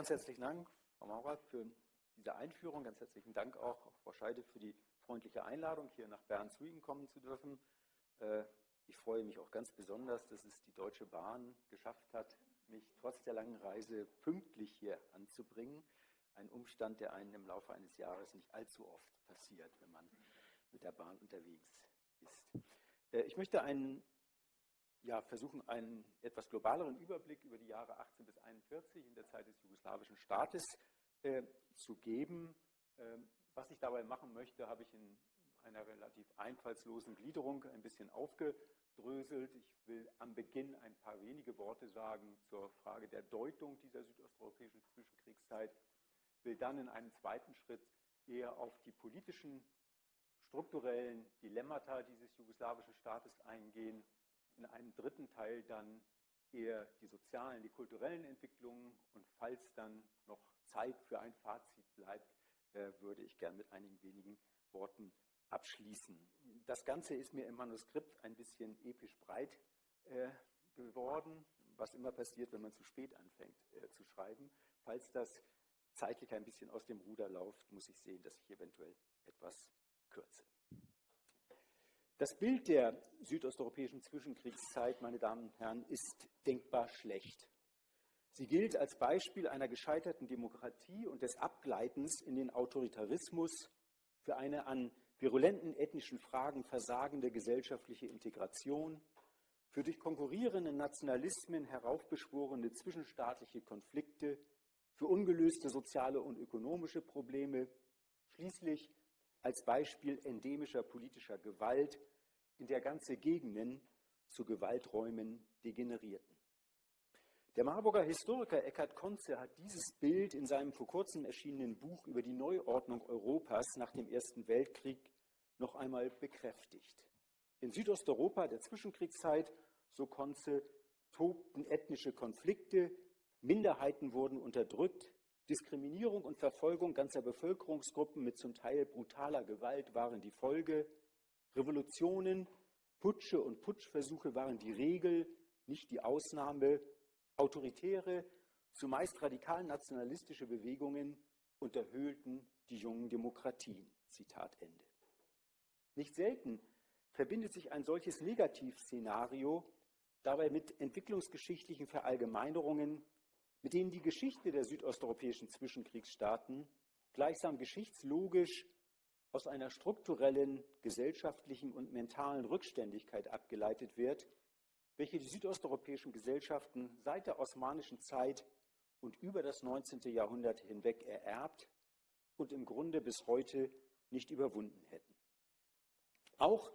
Ganz herzlichen Dank, Frau Maurat, für diese Einführung. Ganz herzlichen Dank auch, Frau Scheide, für die freundliche Einladung, hier nach Bern zu Ihnen kommen zu dürfen. Äh, ich freue mich auch ganz besonders, dass es die Deutsche Bahn geschafft hat, mich trotz der langen Reise pünktlich hier anzubringen. Ein Umstand, der einem im Laufe eines Jahres nicht allzu oft passiert, wenn man mit der Bahn unterwegs ist. Äh, ich möchte einen, ja, versuchen, einen etwas globaleren Überblick über die Jahre 18 bis 41 in der Zeit des jugoslawischen Staates äh, zu geben. Ähm, was ich dabei machen möchte, habe ich in einer relativ einfallslosen Gliederung ein bisschen aufgedröselt. Ich will am Beginn ein paar wenige Worte sagen zur Frage der Deutung dieser südosteuropäischen Zwischenkriegszeit, will dann in einem zweiten Schritt eher auf die politischen, strukturellen Dilemmata dieses jugoslawischen Staates eingehen, in einem dritten Teil dann eher die sozialen, die kulturellen Entwicklungen und falls dann noch Zeit für ein Fazit bleibt, äh, würde ich gern mit einigen wenigen Worten abschließen. Das Ganze ist mir im Manuskript ein bisschen episch breit äh, geworden, was immer passiert, wenn man zu spät anfängt äh, zu schreiben. Falls das zeitlich ein bisschen aus dem Ruder läuft, muss ich sehen, dass ich eventuell etwas kürze. Das Bild der südosteuropäischen Zwischenkriegszeit, meine Damen und Herren, ist denkbar schlecht. Sie gilt als Beispiel einer gescheiterten Demokratie und des Abgleitens in den Autoritarismus für eine an virulenten ethnischen Fragen versagende gesellschaftliche Integration, für durch konkurrierende Nationalismen heraufbeschworene zwischenstaatliche Konflikte, für ungelöste soziale und ökonomische Probleme, schließlich als Beispiel endemischer politischer Gewalt, in der ganze Gegenden zu Gewalträumen degenerierten. Der Marburger Historiker Eckhard Konze hat dieses Bild in seinem vor kurzem erschienenen Buch über die Neuordnung Europas nach dem Ersten Weltkrieg noch einmal bekräftigt. In Südosteuropa der Zwischenkriegszeit, so Konze, tobten ethnische Konflikte, Minderheiten wurden unterdrückt, Diskriminierung und Verfolgung ganzer Bevölkerungsgruppen mit zum Teil brutaler Gewalt waren die Folge, Revolutionen, Putsche und Putschversuche waren die Regel, nicht die Ausnahme, autoritäre, zumeist radikal nationalistische Bewegungen unterhöhlten die jungen Demokratien. Zitat Ende. Nicht selten verbindet sich ein solches Negativszenario dabei mit entwicklungsgeschichtlichen Verallgemeinerungen, mit denen die Geschichte der südosteuropäischen Zwischenkriegsstaaten gleichsam geschichtslogisch aus einer strukturellen, gesellschaftlichen und mentalen Rückständigkeit abgeleitet wird, welche die südosteuropäischen Gesellschaften seit der osmanischen Zeit und über das 19. Jahrhundert hinweg ererbt und im Grunde bis heute nicht überwunden hätten. Auch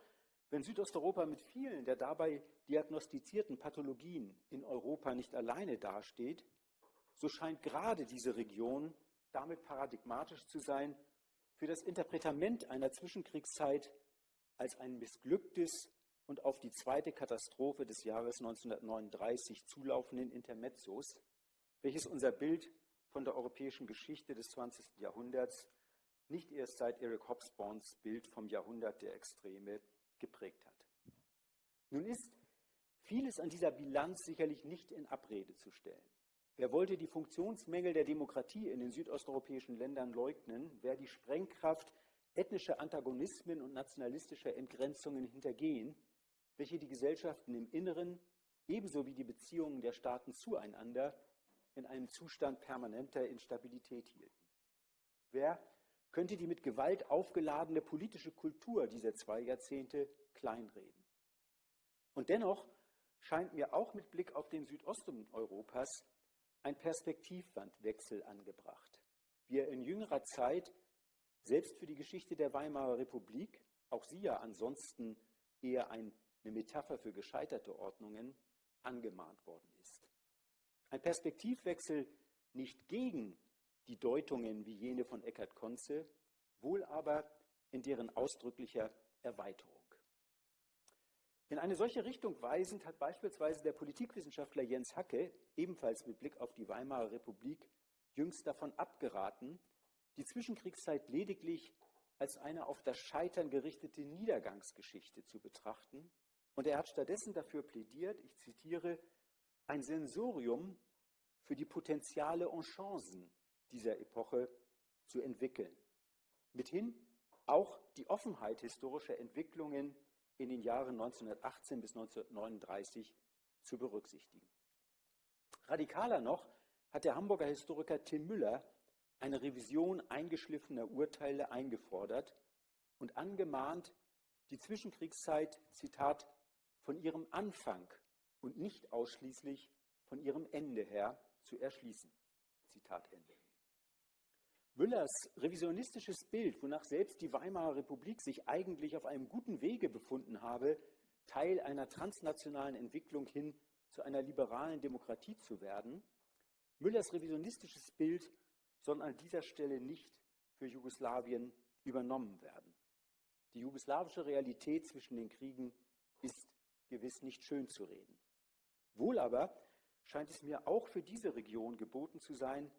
wenn Südosteuropa mit vielen der dabei diagnostizierten Pathologien in Europa nicht alleine dasteht, so scheint gerade diese Region damit paradigmatisch zu sein für das Interpretament einer Zwischenkriegszeit als ein missglücktes und auf die zweite Katastrophe des Jahres 1939 zulaufenden Intermezzos, welches unser Bild von der europäischen Geschichte des 20. Jahrhunderts nicht erst seit Eric Hobsbawms Bild vom Jahrhundert der Extreme geprägt hat. Nun ist vieles an dieser Bilanz sicherlich nicht in Abrede zu stellen. Wer wollte die Funktionsmängel der Demokratie in den südosteuropäischen Ländern leugnen, wer die Sprengkraft ethnischer Antagonismen und nationalistischer Entgrenzungen hintergehen, welche die Gesellschaften im Inneren ebenso wie die Beziehungen der Staaten zueinander in einem Zustand permanenter Instabilität hielten. Wer könnte die mit Gewalt aufgeladene politische Kultur dieser zwei Jahrzehnte kleinreden? Und dennoch scheint mir auch mit Blick auf den Südosten Europas ein Perspektivwandwechsel angebracht, wie er in jüngerer Zeit selbst für die Geschichte der Weimarer Republik, auch sie ja ansonsten eher ein eine Metapher für gescheiterte Ordnungen, angemahnt worden ist. Ein Perspektivwechsel nicht gegen die Deutungen wie jene von Eckhard Konze, wohl aber in deren ausdrücklicher Erweiterung. In eine solche Richtung weisend hat beispielsweise der Politikwissenschaftler Jens Hacke, ebenfalls mit Blick auf die Weimarer Republik, jüngst davon abgeraten, die Zwischenkriegszeit lediglich als eine auf das Scheitern gerichtete Niedergangsgeschichte zu betrachten und er hat stattdessen dafür plädiert, ich zitiere, ein Sensorium für die Potenziale und Chancen dieser Epoche zu entwickeln. Mithin auch die Offenheit historischer Entwicklungen in den Jahren 1918 bis 1939 zu berücksichtigen. Radikaler noch hat der Hamburger Historiker Tim Müller eine Revision eingeschliffener Urteile eingefordert und angemahnt, die Zwischenkriegszeit, Zitat, von ihrem Anfang und nicht ausschließlich von ihrem Ende her zu erschließen. Zitat Ende. Müllers revisionistisches Bild, wonach selbst die Weimarer Republik sich eigentlich auf einem guten Wege befunden habe, Teil einer transnationalen Entwicklung hin zu einer liberalen Demokratie zu werden, Müllers revisionistisches Bild soll an dieser Stelle nicht für Jugoslawien übernommen werden. Die jugoslawische Realität zwischen den Kriegen ist gewiss nicht schön zu reden. Wohl aber scheint es mir auch für diese Region geboten zu sein,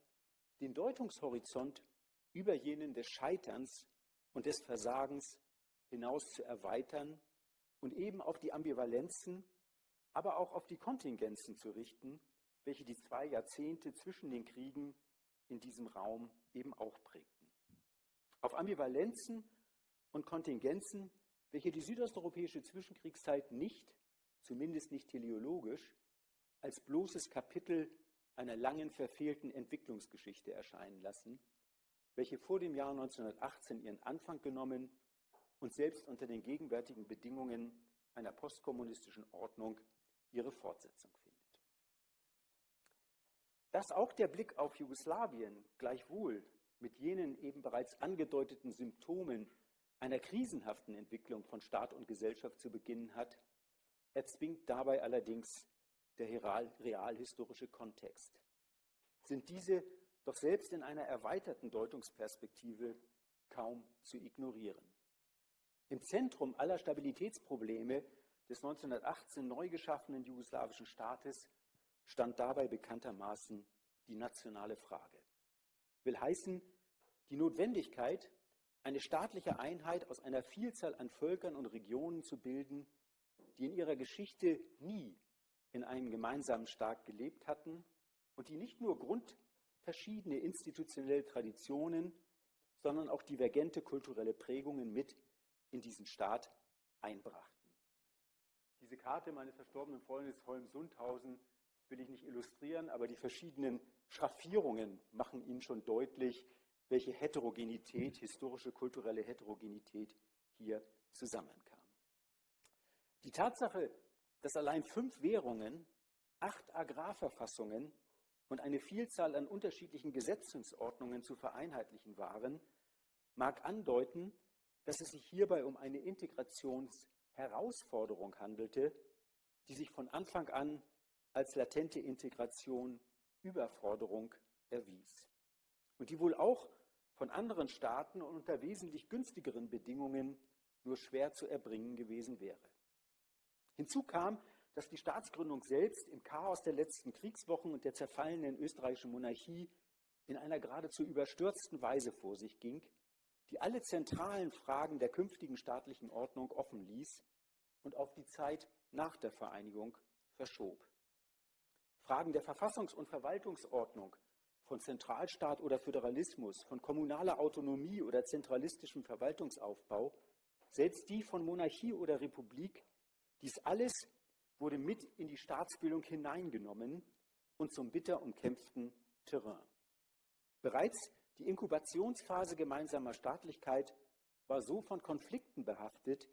den Deutungshorizont über jenen des Scheiterns und des Versagens hinaus zu erweitern und eben auf die Ambivalenzen, aber auch auf die Kontingenzen zu richten, welche die zwei Jahrzehnte zwischen den Kriegen in diesem Raum eben auch prägten. Auf Ambivalenzen und Kontingenzen, welche die südosteuropäische Zwischenkriegszeit nicht, zumindest nicht teleologisch, als bloßes Kapitel einer langen verfehlten Entwicklungsgeschichte erscheinen lassen, welche vor dem Jahr 1918 ihren Anfang genommen und selbst unter den gegenwärtigen Bedingungen einer postkommunistischen Ordnung ihre Fortsetzung findet. Dass auch der Blick auf Jugoslawien gleichwohl mit jenen eben bereits angedeuteten Symptomen einer krisenhaften Entwicklung von Staat und Gesellschaft zu beginnen hat, erzwingt dabei allerdings der realhistorische Kontext. Sind diese doch selbst in einer erweiterten Deutungsperspektive kaum zu ignorieren. Im Zentrum aller Stabilitätsprobleme des 1918 neu geschaffenen jugoslawischen Staates stand dabei bekanntermaßen die nationale Frage. Will heißen, die Notwendigkeit, eine staatliche Einheit aus einer Vielzahl an Völkern und Regionen zu bilden, die in ihrer Geschichte nie in einem gemeinsamen Staat gelebt hatten und die nicht nur grundverschiedene institutionelle Traditionen, sondern auch divergente kulturelle Prägungen mit in diesen Staat einbrachten. Diese Karte meines verstorbenen Freundes Holm-Sundhausen will ich nicht illustrieren, aber die verschiedenen Schraffierungen machen Ihnen schon deutlich, welche Heterogenität, historische, kulturelle Heterogenität hier zusammenkam. Die Tatsache, dass allein fünf Währungen, acht Agrarverfassungen und eine Vielzahl an unterschiedlichen Gesetzungsordnungen zu vereinheitlichen waren, mag andeuten, dass es sich hierbei um eine Integrationsherausforderung handelte, die sich von Anfang an als latente Integration Überforderung erwies und die wohl auch von anderen Staaten und unter wesentlich günstigeren Bedingungen nur schwer zu erbringen gewesen wäre. Hinzu kam, dass die Staatsgründung selbst im Chaos der letzten Kriegswochen und der zerfallenen österreichischen Monarchie in einer geradezu überstürzten Weise vor sich ging, die alle zentralen Fragen der künftigen staatlichen Ordnung offen ließ und auf die Zeit nach der Vereinigung verschob. Fragen der Verfassungs- und Verwaltungsordnung, von Zentralstaat oder Föderalismus, von kommunaler Autonomie oder zentralistischem Verwaltungsaufbau, selbst die von Monarchie oder Republik, dies alles wurde mit in die Staatsbildung hineingenommen und zum bitter umkämpften Terrain. Bereits die Inkubationsphase gemeinsamer Staatlichkeit war so von Konflikten behaftet,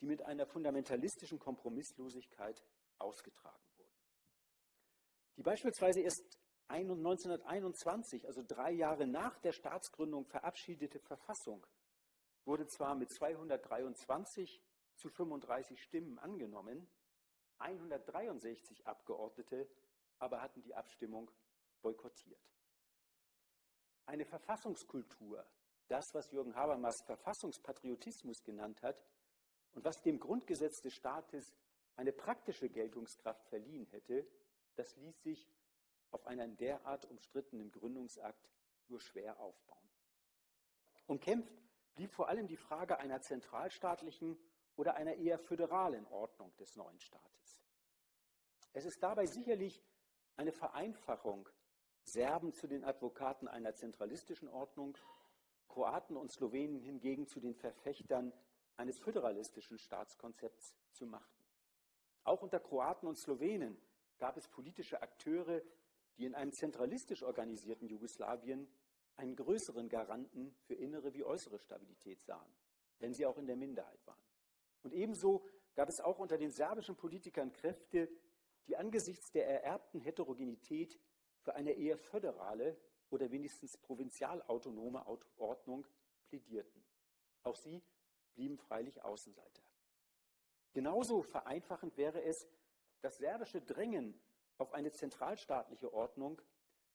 die mit einer fundamentalistischen Kompromisslosigkeit ausgetragen die beispielsweise erst 1921, also drei Jahre nach der Staatsgründung verabschiedete Verfassung, wurde zwar mit 223 zu 35 Stimmen angenommen, 163 Abgeordnete aber hatten die Abstimmung boykottiert. Eine Verfassungskultur, das, was Jürgen Habermas Verfassungspatriotismus genannt hat und was dem Grundgesetz des Staates eine praktische Geltungskraft verliehen hätte, das ließ sich auf einen derart umstrittenen Gründungsakt nur schwer aufbauen. Umkämpft blieb vor allem die Frage einer zentralstaatlichen oder einer eher föderalen Ordnung des neuen Staates. Es ist dabei sicherlich eine Vereinfachung Serben zu den Advokaten einer zentralistischen Ordnung, Kroaten und Slowenen hingegen zu den Verfechtern eines föderalistischen Staatskonzepts zu machen. Auch unter Kroaten und Slowenen gab es politische Akteure, die in einem zentralistisch organisierten Jugoslawien einen größeren Garanten für innere wie äußere Stabilität sahen, wenn sie auch in der Minderheit waren. Und ebenso gab es auch unter den serbischen Politikern Kräfte, die angesichts der ererbten Heterogenität für eine eher föderale oder wenigstens provinzialautonome Ordnung plädierten. Auch sie blieben freilich Außenseiter. Genauso vereinfachend wäre es, das serbische Drängen auf eine zentralstaatliche Ordnung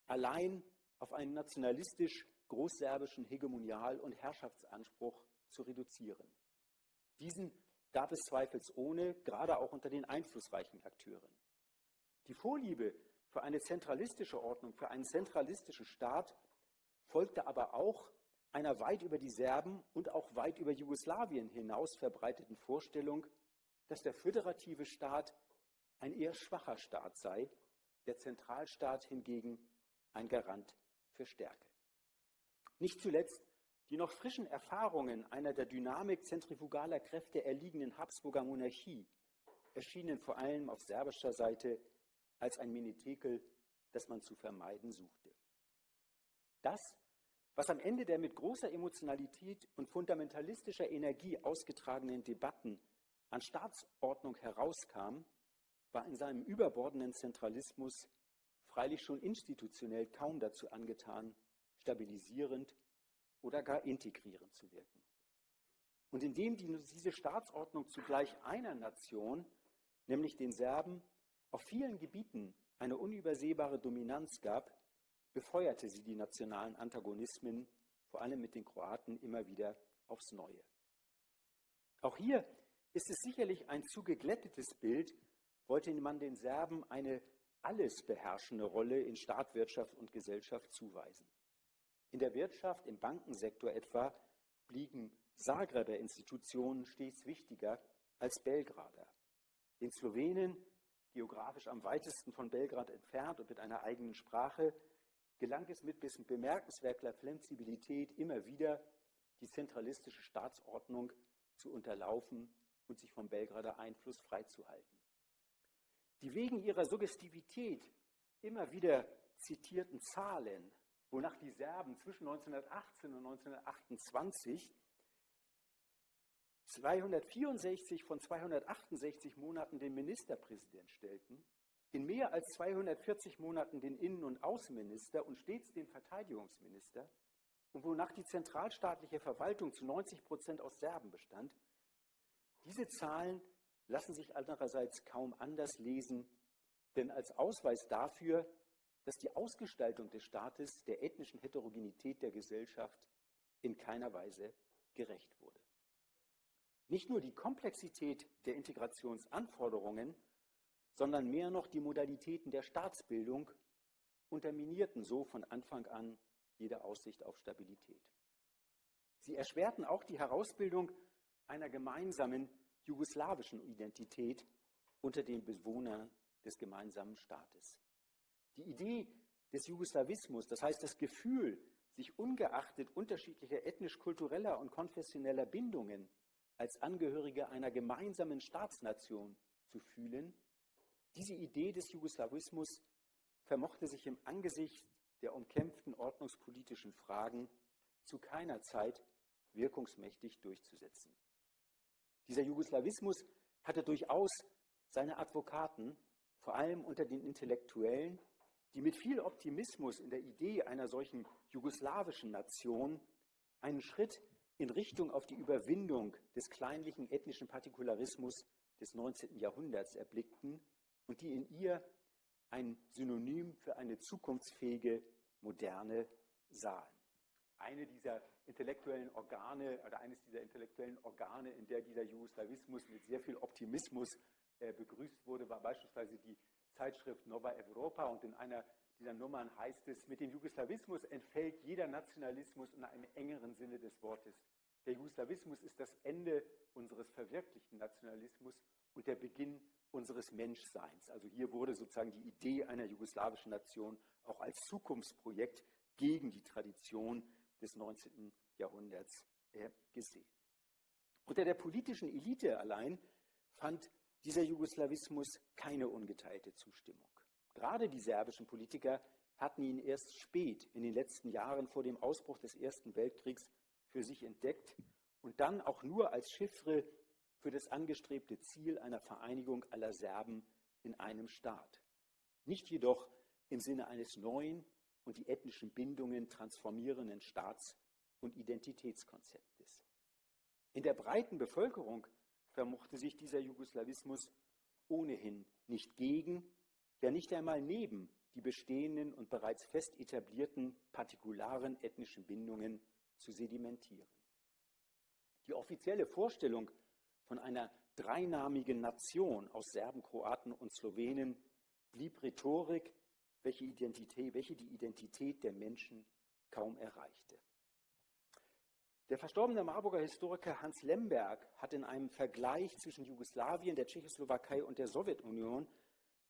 allein auf einen nationalistisch großserbischen Hegemonial- und Herrschaftsanspruch zu reduzieren. Diesen gab es zweifelsohne, gerade auch unter den einflussreichen Akteuren. Die Vorliebe für eine zentralistische Ordnung, für einen zentralistischen Staat folgte aber auch einer weit über die Serben und auch weit über Jugoslawien hinaus verbreiteten Vorstellung, dass der föderative Staat ein eher schwacher Staat sei, der Zentralstaat hingegen ein Garant für Stärke. Nicht zuletzt die noch frischen Erfahrungen einer der Dynamik zentrifugaler Kräfte erliegenden Habsburger Monarchie erschienen vor allem auf serbischer Seite als ein Menetekel, das man zu vermeiden suchte. Das, was am Ende der mit großer Emotionalität und fundamentalistischer Energie ausgetragenen Debatten an Staatsordnung herauskam, war in seinem überbordenden Zentralismus freilich schon institutionell kaum dazu angetan, stabilisierend oder gar integrierend zu wirken. Und indem diese Staatsordnung zugleich einer Nation, nämlich den Serben, auf vielen Gebieten eine unübersehbare Dominanz gab, befeuerte sie die nationalen Antagonismen, vor allem mit den Kroaten, immer wieder aufs Neue. Auch hier ist es sicherlich ein zu geglättetes Bild, wollte man den Serben eine alles beherrschende Rolle in Staat, Wirtschaft und Gesellschaft zuweisen. In der Wirtschaft, im Bankensektor etwa, blieben Zagreber Institutionen stets wichtiger als Belgrader. Den Slowenen, geografisch am weitesten von Belgrad entfernt und mit einer eigenen Sprache, gelang es mit bemerkenswerter Flexibilität immer wieder, die zentralistische Staatsordnung zu unterlaufen und sich vom Belgrader Einfluss freizuhalten. Die wegen ihrer Suggestivität immer wieder zitierten Zahlen, wonach die Serben zwischen 1918 und 1928 264 von 268 Monaten den Ministerpräsident stellten, in mehr als 240 Monaten den Innen- und Außenminister und stets den Verteidigungsminister, und wonach die zentralstaatliche Verwaltung zu 90 Prozent aus Serben bestand, diese Zahlen lassen sich andererseits kaum anders lesen, denn als Ausweis dafür, dass die Ausgestaltung des Staates der ethnischen Heterogenität der Gesellschaft in keiner Weise gerecht wurde. Nicht nur die Komplexität der Integrationsanforderungen, sondern mehr noch die Modalitäten der Staatsbildung unterminierten so von Anfang an jede Aussicht auf Stabilität. Sie erschwerten auch die Herausbildung einer gemeinsamen jugoslawischen Identität unter den Bewohnern des gemeinsamen Staates. Die Idee des Jugoslawismus, das heißt das Gefühl, sich ungeachtet unterschiedlicher ethnisch-kultureller und konfessioneller Bindungen als Angehörige einer gemeinsamen Staatsnation zu fühlen, diese Idee des Jugoslawismus vermochte sich im Angesicht der umkämpften ordnungspolitischen Fragen zu keiner Zeit wirkungsmächtig durchzusetzen. Dieser Jugoslawismus hatte durchaus seine Advokaten, vor allem unter den Intellektuellen, die mit viel Optimismus in der Idee einer solchen jugoslawischen Nation einen Schritt in Richtung auf die Überwindung des kleinlichen ethnischen Partikularismus des 19. Jahrhunderts erblickten und die in ihr ein Synonym für eine zukunftsfähige Moderne sahen eine dieser intellektuellen Organe oder eines dieser intellektuellen Organe, in der dieser Jugoslawismus mit sehr viel Optimismus äh, begrüßt wurde, war beispielsweise die Zeitschrift Nova Europa und in einer dieser Nummern heißt es, mit dem Jugoslawismus entfällt jeder Nationalismus in einem engeren Sinne des Wortes. Der Jugoslawismus ist das Ende unseres verwirklichten Nationalismus und der Beginn unseres Menschseins. Also hier wurde sozusagen die Idee einer jugoslawischen Nation auch als Zukunftsprojekt gegen die Tradition des 19. Jahrhunderts äh, gesehen. Unter der politischen Elite allein fand dieser Jugoslawismus keine ungeteilte Zustimmung. Gerade die serbischen Politiker hatten ihn erst spät in den letzten Jahren vor dem Ausbruch des Ersten Weltkriegs für sich entdeckt und dann auch nur als Chiffre für das angestrebte Ziel einer Vereinigung aller Serben in einem Staat. Nicht jedoch im Sinne eines neuen und die ethnischen Bindungen transformierenden Staats- und Identitätskonzeptes. In der breiten Bevölkerung vermochte sich dieser Jugoslawismus ohnehin nicht gegen, ja nicht einmal neben die bestehenden und bereits fest etablierten partikularen ethnischen Bindungen zu sedimentieren. Die offizielle Vorstellung von einer dreinamigen Nation aus Serben, Kroaten und Slowenen blieb Rhetorik, welche, Identität, welche die Identität der Menschen kaum erreichte. Der verstorbene Marburger Historiker Hans Lemberg hat in einem Vergleich zwischen Jugoslawien, der Tschechoslowakei und der Sowjetunion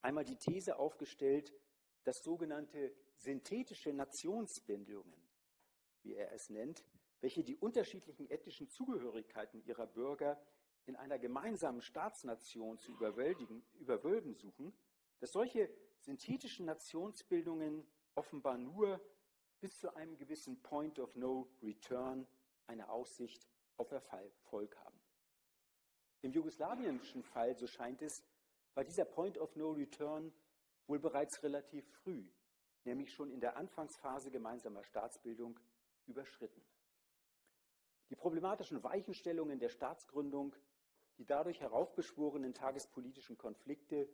einmal die These aufgestellt, dass sogenannte synthetische Nationsbindungen, wie er es nennt, welche die unterschiedlichen ethnischen Zugehörigkeiten ihrer Bürger in einer gemeinsamen Staatsnation zu überwölben suchen, dass solche synthetischen Nationsbildungen offenbar nur bis zu einem gewissen Point of No Return eine Aussicht auf Erfolg haben. Im jugoslawienischen Fall, so scheint es, war dieser Point of No Return wohl bereits relativ früh, nämlich schon in der Anfangsphase gemeinsamer Staatsbildung, überschritten. Die problematischen Weichenstellungen der Staatsgründung, die dadurch heraufbeschworenen tagespolitischen Konflikte,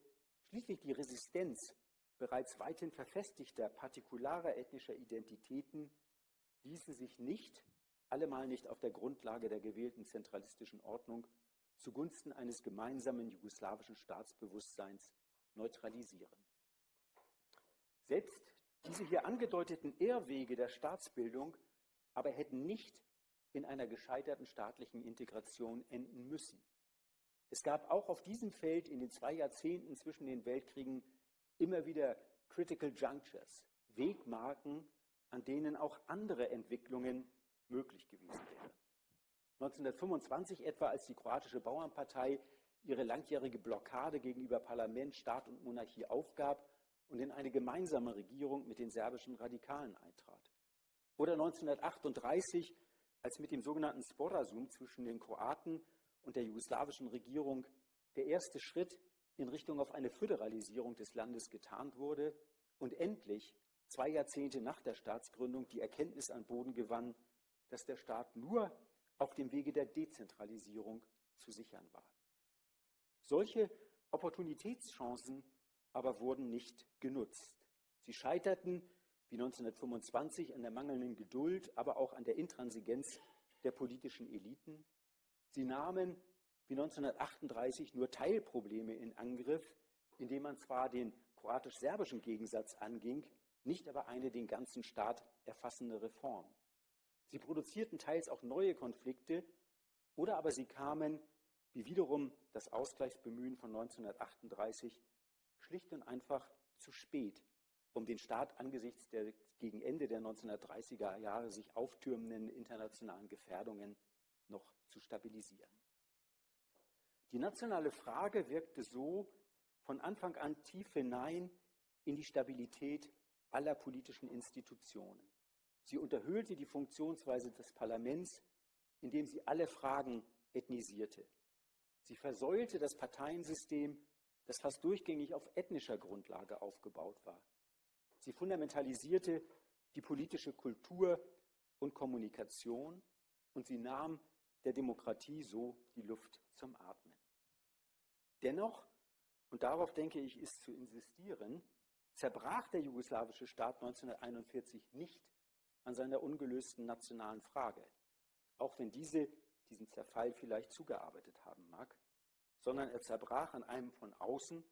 schließlich die Resistenz bereits weithin verfestigter partikularer ethnischer Identitäten ließen sich nicht allemal nicht auf der Grundlage der gewählten zentralistischen Ordnung zugunsten eines gemeinsamen jugoslawischen Staatsbewusstseins neutralisieren. Selbst diese hier angedeuteten Irrwege der Staatsbildung aber hätten nicht in einer gescheiterten staatlichen Integration enden müssen. Es gab auch auf diesem Feld in den zwei Jahrzehnten zwischen den Weltkriegen immer wieder Critical Junctures, Wegmarken, an denen auch andere Entwicklungen möglich gewesen wäre. 1925 etwa, als die kroatische Bauernpartei ihre langjährige Blockade gegenüber Parlament, Staat und Monarchie aufgab und in eine gemeinsame Regierung mit den serbischen Radikalen eintrat. Oder 1938, als mit dem sogenannten Sporazum zwischen den Kroaten und der jugoslawischen Regierung der erste Schritt in Richtung auf eine Föderalisierung des Landes getan wurde und endlich zwei Jahrzehnte nach der Staatsgründung die Erkenntnis an Boden gewann, dass der Staat nur auf dem Wege der Dezentralisierung zu sichern war. Solche Opportunitätschancen aber wurden nicht genutzt. Sie scheiterten, wie 1925, an der mangelnden Geduld, aber auch an der Intransigenz der politischen Eliten. Sie nahmen, wie 1938, nur Teilprobleme in Angriff, indem man zwar den kroatisch-serbischen Gegensatz anging, nicht aber eine den ganzen Staat erfassende Reform. Sie produzierten teils auch neue Konflikte oder aber sie kamen, wie wiederum das Ausgleichsbemühen von 1938, schlicht und einfach zu spät, um den Staat angesichts der gegen Ende der 1930er Jahre sich auftürmenden internationalen Gefährdungen noch zu stabilisieren. Die nationale Frage wirkte so von Anfang an tief hinein in die Stabilität aller politischen Institutionen. Sie unterhöhlte die Funktionsweise des Parlaments, indem sie alle Fragen ethnisierte. Sie versäulte das Parteiensystem, das fast durchgängig auf ethnischer Grundlage aufgebaut war. Sie fundamentalisierte die politische Kultur und Kommunikation und sie nahm der Demokratie so die Luft zum Atmen. Dennoch, und darauf denke ich, ist zu insistieren, zerbrach der jugoslawische Staat 1941 nicht an seiner ungelösten nationalen Frage, auch wenn diese diesen Zerfall vielleicht zugearbeitet haben mag, sondern er zerbrach an einem von außen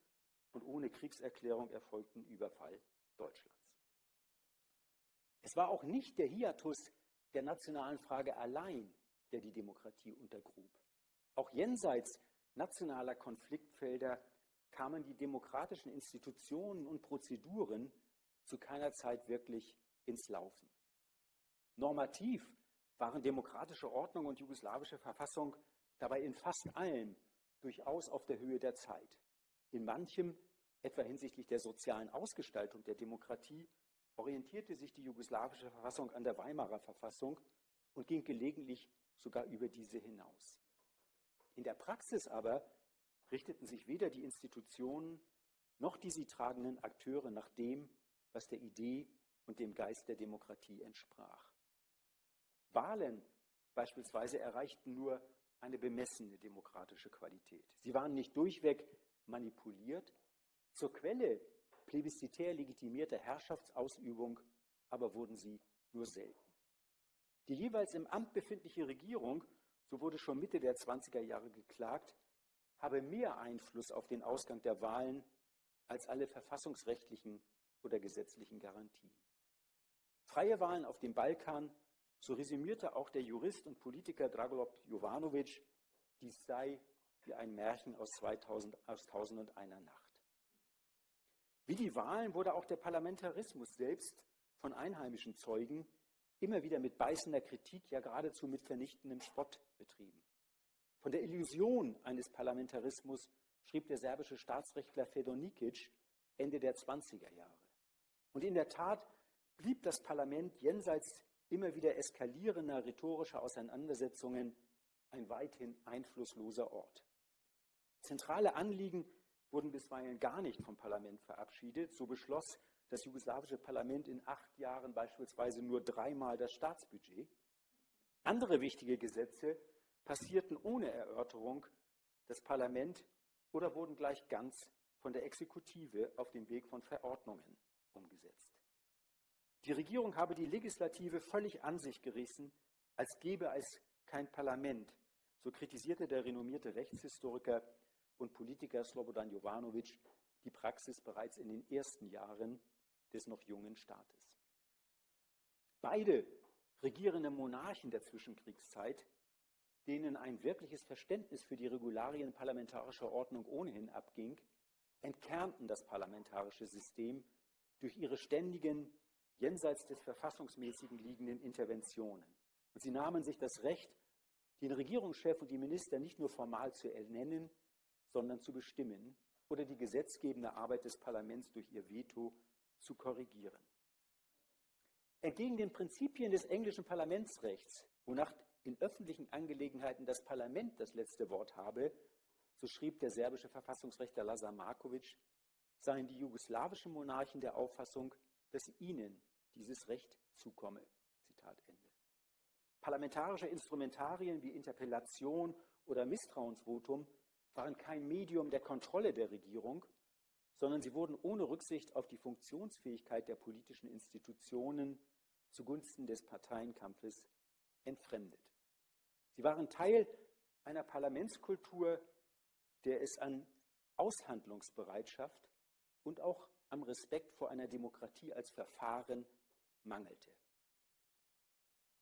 und ohne Kriegserklärung erfolgten Überfall Deutschlands. Es war auch nicht der Hiatus der nationalen Frage allein, der die Demokratie untergrub. Auch jenseits nationaler Konfliktfelder kamen die demokratischen Institutionen und Prozeduren zu keiner Zeit wirklich ins Laufen. Normativ waren demokratische Ordnung und jugoslawische Verfassung dabei in fast allem durchaus auf der Höhe der Zeit. In manchem, etwa hinsichtlich der sozialen Ausgestaltung der Demokratie, orientierte sich die jugoslawische Verfassung an der Weimarer Verfassung und ging gelegentlich sogar über diese hinaus. In der Praxis aber richteten sich weder die Institutionen noch die sie tragenden Akteure nach dem, was der Idee und dem Geist der Demokratie entsprach. Wahlen beispielsweise erreichten nur eine bemessene demokratische Qualität. Sie waren nicht durchweg manipuliert. Zur Quelle plebiszitär legitimierter Herrschaftsausübung aber wurden sie nur selten. Die jeweils im Amt befindliche Regierung, so wurde schon Mitte der 20er Jahre geklagt, habe mehr Einfluss auf den Ausgang der Wahlen als alle verfassungsrechtlichen oder gesetzlichen Garantien. Freie Wahlen auf dem Balkan, so resümierte auch der Jurist und Politiker Dragoljub Jovanovic, dies sei wie ein Märchen aus, 2000, aus Tausendundeiner Nacht. Wie die Wahlen wurde auch der Parlamentarismus selbst von einheimischen Zeugen immer wieder mit beißender Kritik, ja geradezu mit vernichtendem Spott betrieben. Von der Illusion eines Parlamentarismus schrieb der serbische Staatsrechtler Fedor Nikic Ende der 20er Jahre. Und in der Tat blieb das Parlament jenseits immer wieder eskalierender rhetorischer Auseinandersetzungen ein weithin einflussloser Ort. Zentrale Anliegen wurden bisweilen gar nicht vom Parlament verabschiedet. So beschloss das jugoslawische Parlament in acht Jahren beispielsweise nur dreimal das Staatsbudget. Andere wichtige Gesetze passierten ohne Erörterung das Parlament oder wurden gleich ganz von der Exekutive auf dem Weg von Verordnungen umgesetzt. Die Regierung habe die Legislative völlig an sich gerissen, als gäbe es kein Parlament, so kritisierte der renommierte Rechtshistoriker und Politiker Slobodan Jovanovic die Praxis bereits in den ersten Jahren des noch jungen Staates. Beide regierende Monarchen der Zwischenkriegszeit denen ein wirkliches Verständnis für die Regularien parlamentarischer Ordnung ohnehin abging, entkernten das parlamentarische System durch ihre ständigen, jenseits des verfassungsmäßigen liegenden Interventionen. Und sie nahmen sich das Recht, den Regierungschef und die Minister nicht nur formal zu ernennen, sondern zu bestimmen oder die gesetzgebende Arbeit des Parlaments durch ihr Veto zu korrigieren. Entgegen den Prinzipien des englischen Parlamentsrechts, wonach in öffentlichen Angelegenheiten das Parlament das letzte Wort habe, so schrieb der serbische Verfassungsrechtler Lazar Markovic, seien die jugoslawischen Monarchen der Auffassung, dass ihnen dieses Recht zukomme. Zitat Ende. Parlamentarische Instrumentarien wie Interpellation oder Misstrauensvotum waren kein Medium der Kontrolle der Regierung, sondern sie wurden ohne Rücksicht auf die Funktionsfähigkeit der politischen Institutionen zugunsten des Parteienkampfes entfremdet. Sie waren Teil einer Parlamentskultur, der es an Aushandlungsbereitschaft und auch am Respekt vor einer Demokratie als Verfahren mangelte.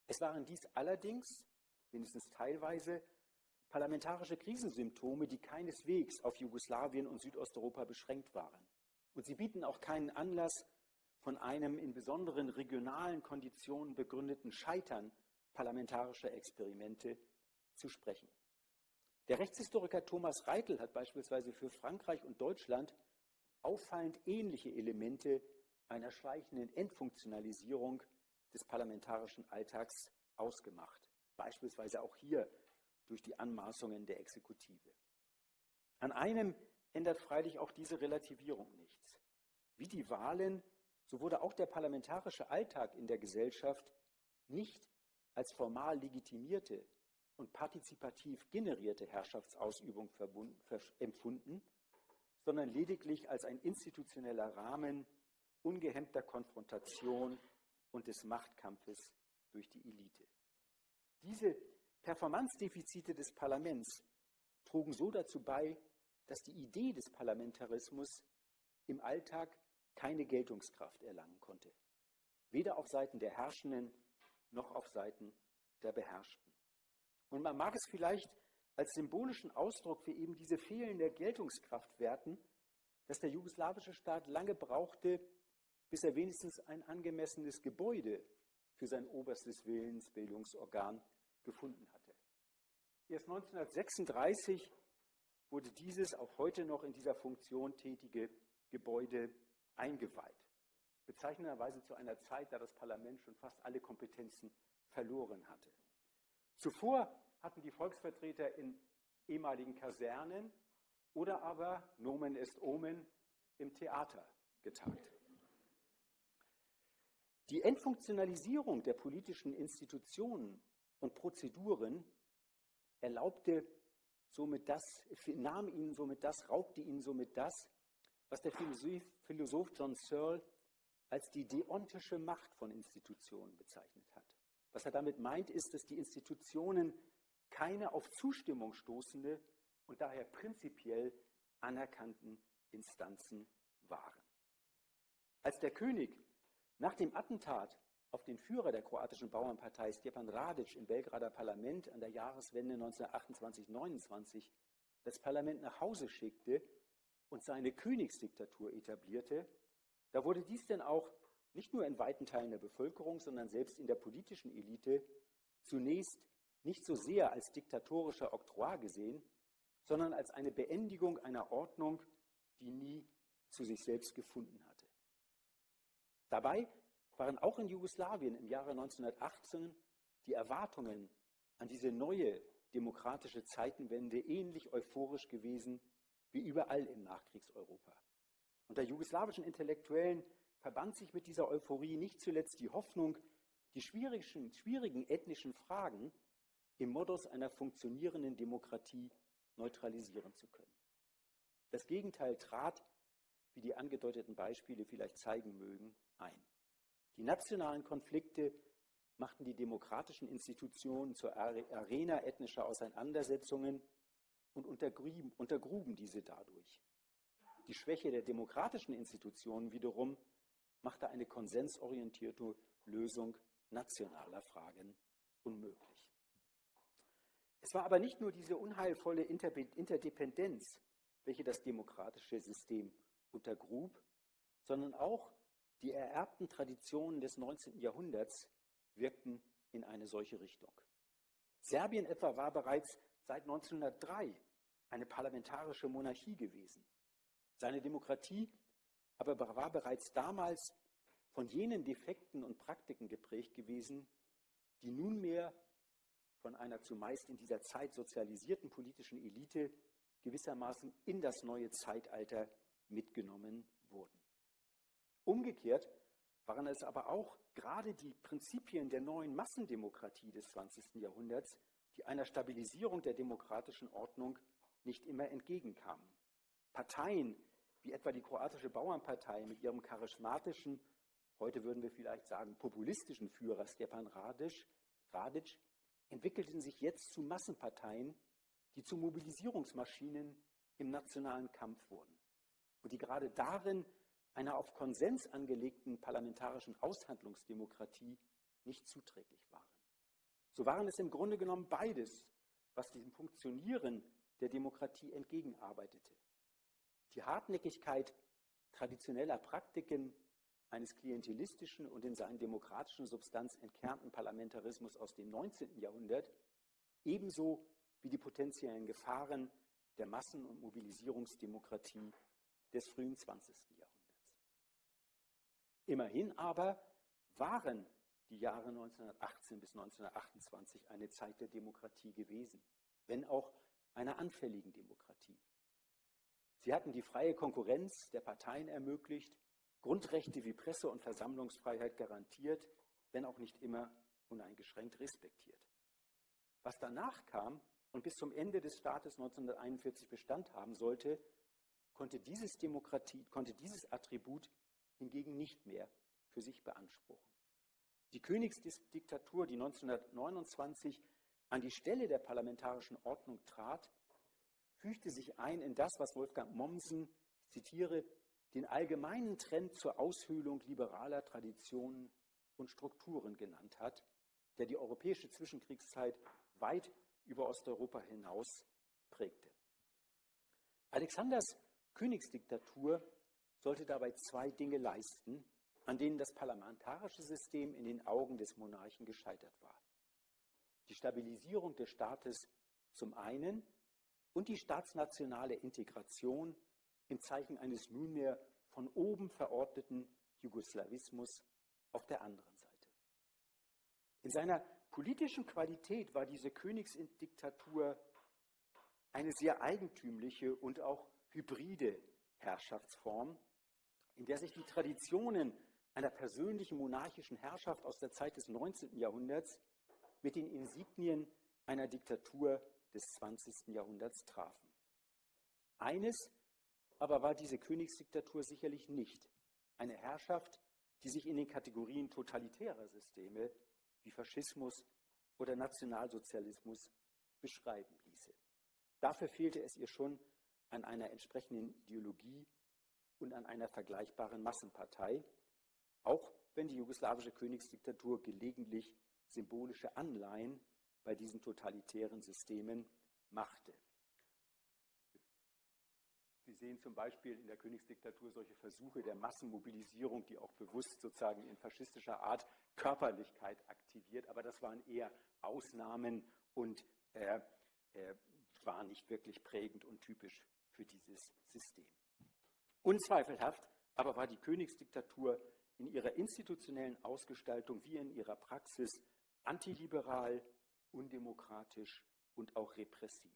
Es waren dies allerdings, wenigstens teilweise, parlamentarische Krisensymptome, die keineswegs auf Jugoslawien und Südosteuropa beschränkt waren. Und sie bieten auch keinen Anlass, von einem in besonderen regionalen Konditionen begründeten Scheitern parlamentarischer Experimente zu sprechen. Der Rechtshistoriker Thomas Reitel hat beispielsweise für Frankreich und Deutschland auffallend ähnliche Elemente einer schleichenden Entfunktionalisierung des parlamentarischen Alltags ausgemacht. Beispielsweise auch hier durch die Anmaßungen der Exekutive. An einem ändert freilich auch diese Relativierung nichts. Wie die Wahlen, so wurde auch der parlamentarische Alltag in der Gesellschaft nicht als formal legitimierte und partizipativ generierte Herrschaftsausübung empfunden, sondern lediglich als ein institutioneller Rahmen ungehemmter Konfrontation und des Machtkampfes durch die Elite. Diese Performanzdefizite des Parlaments trugen so dazu bei, dass die Idee des Parlamentarismus im Alltag keine Geltungskraft erlangen konnte, weder auf Seiten der Herrschenden noch auf Seiten der Beherrschten. Und man mag es vielleicht als symbolischen Ausdruck für eben diese fehlende Geltungskraft werten, dass der jugoslawische Staat lange brauchte, bis er wenigstens ein angemessenes Gebäude für sein oberstes Willensbildungsorgan gefunden hatte. Erst 1936 wurde dieses auch heute noch in dieser Funktion tätige Gebäude eingeweiht. Bezeichnenderweise zu einer Zeit, da das Parlament schon fast alle Kompetenzen verloren hatte. Zuvor hatten die Volksvertreter in ehemaligen Kasernen oder aber, Nomen est Omen, im Theater getagt. Die Entfunktionalisierung der politischen Institutionen und Prozeduren erlaubte somit das, nahm ihnen somit das, raubte ihnen somit das, was der Philosoph, John Searle als die deontische Macht von Institutionen bezeichnet hat. Was er damit meint, ist, dass die Institutionen keine auf Zustimmung stoßende und daher prinzipiell anerkannten Instanzen waren. Als der König nach dem Attentat auf den Führer der kroatischen Bauernpartei Stjepan Radic im Belgrader Parlament an der Jahreswende 1928-29 das Parlament nach Hause schickte und seine Königsdiktatur etablierte, da wurde dies denn auch nicht nur in weiten Teilen der Bevölkerung, sondern selbst in der politischen Elite zunächst nicht so sehr als diktatorischer Oktroi gesehen, sondern als eine Beendigung einer Ordnung, die nie zu sich selbst gefunden hatte. Dabei waren auch in Jugoslawien im Jahre 1918 die Erwartungen an diese neue demokratische Zeitenwende ähnlich euphorisch gewesen wie überall im Nachkriegseuropa. Unter jugoslawischen Intellektuellen verband sich mit dieser Euphorie nicht zuletzt die Hoffnung, die schwierigen, schwierigen ethnischen Fragen im Modus einer funktionierenden Demokratie neutralisieren zu können. Das Gegenteil trat, wie die angedeuteten Beispiele vielleicht zeigen mögen, ein. Die nationalen Konflikte machten die demokratischen Institutionen zur Arena ethnischer Auseinandersetzungen und untergruben, untergruben diese dadurch. Die Schwäche der demokratischen Institutionen wiederum machte eine konsensorientierte Lösung nationaler Fragen unmöglich. Es war aber nicht nur diese unheilvolle Interdependenz, welche das demokratische System untergrub, sondern auch die ererbten Traditionen des 19. Jahrhunderts wirkten in eine solche Richtung. Serbien etwa war bereits seit 1903 eine parlamentarische Monarchie gewesen. Seine Demokratie aber war bereits damals von jenen Defekten und Praktiken geprägt gewesen, die nunmehr von einer zumeist in dieser Zeit sozialisierten politischen Elite gewissermaßen in das neue Zeitalter mitgenommen wurden. Umgekehrt waren es aber auch gerade die Prinzipien der neuen Massendemokratie des 20. Jahrhunderts, die einer Stabilisierung der demokratischen Ordnung nicht immer entgegenkamen. Parteien wie etwa die kroatische Bauernpartei mit ihrem charismatischen, heute würden wir vielleicht sagen populistischen Führer Stepan Radic, Radic entwickelten sich jetzt zu Massenparteien, die zu Mobilisierungsmaschinen im nationalen Kampf wurden und die gerade darin einer auf Konsens angelegten parlamentarischen Aushandlungsdemokratie nicht zuträglich waren. So waren es im Grunde genommen beides, was dem Funktionieren der Demokratie entgegenarbeitete. Die Hartnäckigkeit traditioneller Praktiken eines klientelistischen und in seinen demokratischen Substanz entkernten Parlamentarismus aus dem 19. Jahrhundert, ebenso wie die potenziellen Gefahren der Massen- und Mobilisierungsdemokratie des frühen 20. Jahrhunderts. Immerhin aber waren die Jahre 1918 bis 1928 eine Zeit der Demokratie gewesen, wenn auch einer anfälligen Demokratie. Sie hatten die freie Konkurrenz der Parteien ermöglicht Grundrechte wie Presse- und Versammlungsfreiheit garantiert, wenn auch nicht immer uneingeschränkt respektiert. Was danach kam und bis zum Ende des Staates 1941 Bestand haben sollte, konnte dieses, Demokratie, konnte dieses Attribut hingegen nicht mehr für sich beanspruchen. Die Königsdiktatur, die 1929 an die Stelle der parlamentarischen Ordnung trat, fügte sich ein in das, was Wolfgang Mommsen, ich zitiere, den allgemeinen Trend zur Aushöhlung liberaler Traditionen und Strukturen genannt hat, der die europäische Zwischenkriegszeit weit über Osteuropa hinaus prägte. Alexanders Königsdiktatur sollte dabei zwei Dinge leisten, an denen das parlamentarische System in den Augen des Monarchen gescheitert war. Die Stabilisierung des Staates zum einen und die staatsnationale Integration im Zeichen eines nunmehr von oben verordneten Jugoslawismus auf der anderen Seite. In seiner politischen Qualität war diese Königsdiktatur eine sehr eigentümliche und auch hybride Herrschaftsform, in der sich die Traditionen einer persönlichen monarchischen Herrschaft aus der Zeit des 19. Jahrhunderts mit den Insignien einer Diktatur des 20. Jahrhunderts trafen. Eines aber war diese Königsdiktatur sicherlich nicht. Eine Herrschaft, die sich in den Kategorien totalitärer Systeme wie Faschismus oder Nationalsozialismus beschreiben ließe. Dafür fehlte es ihr schon an einer entsprechenden Ideologie und an einer vergleichbaren Massenpartei, auch wenn die jugoslawische Königsdiktatur gelegentlich symbolische Anleihen bei diesen totalitären Systemen machte. Sie sehen zum Beispiel in der Königsdiktatur solche Versuche der Massenmobilisierung, die auch bewusst sozusagen in faschistischer Art Körperlichkeit aktiviert, aber das waren eher Ausnahmen und äh, äh, waren nicht wirklich prägend und typisch für dieses System. Unzweifelhaft aber war die Königsdiktatur in ihrer institutionellen Ausgestaltung wie in ihrer Praxis antiliberal, undemokratisch und auch repressiv.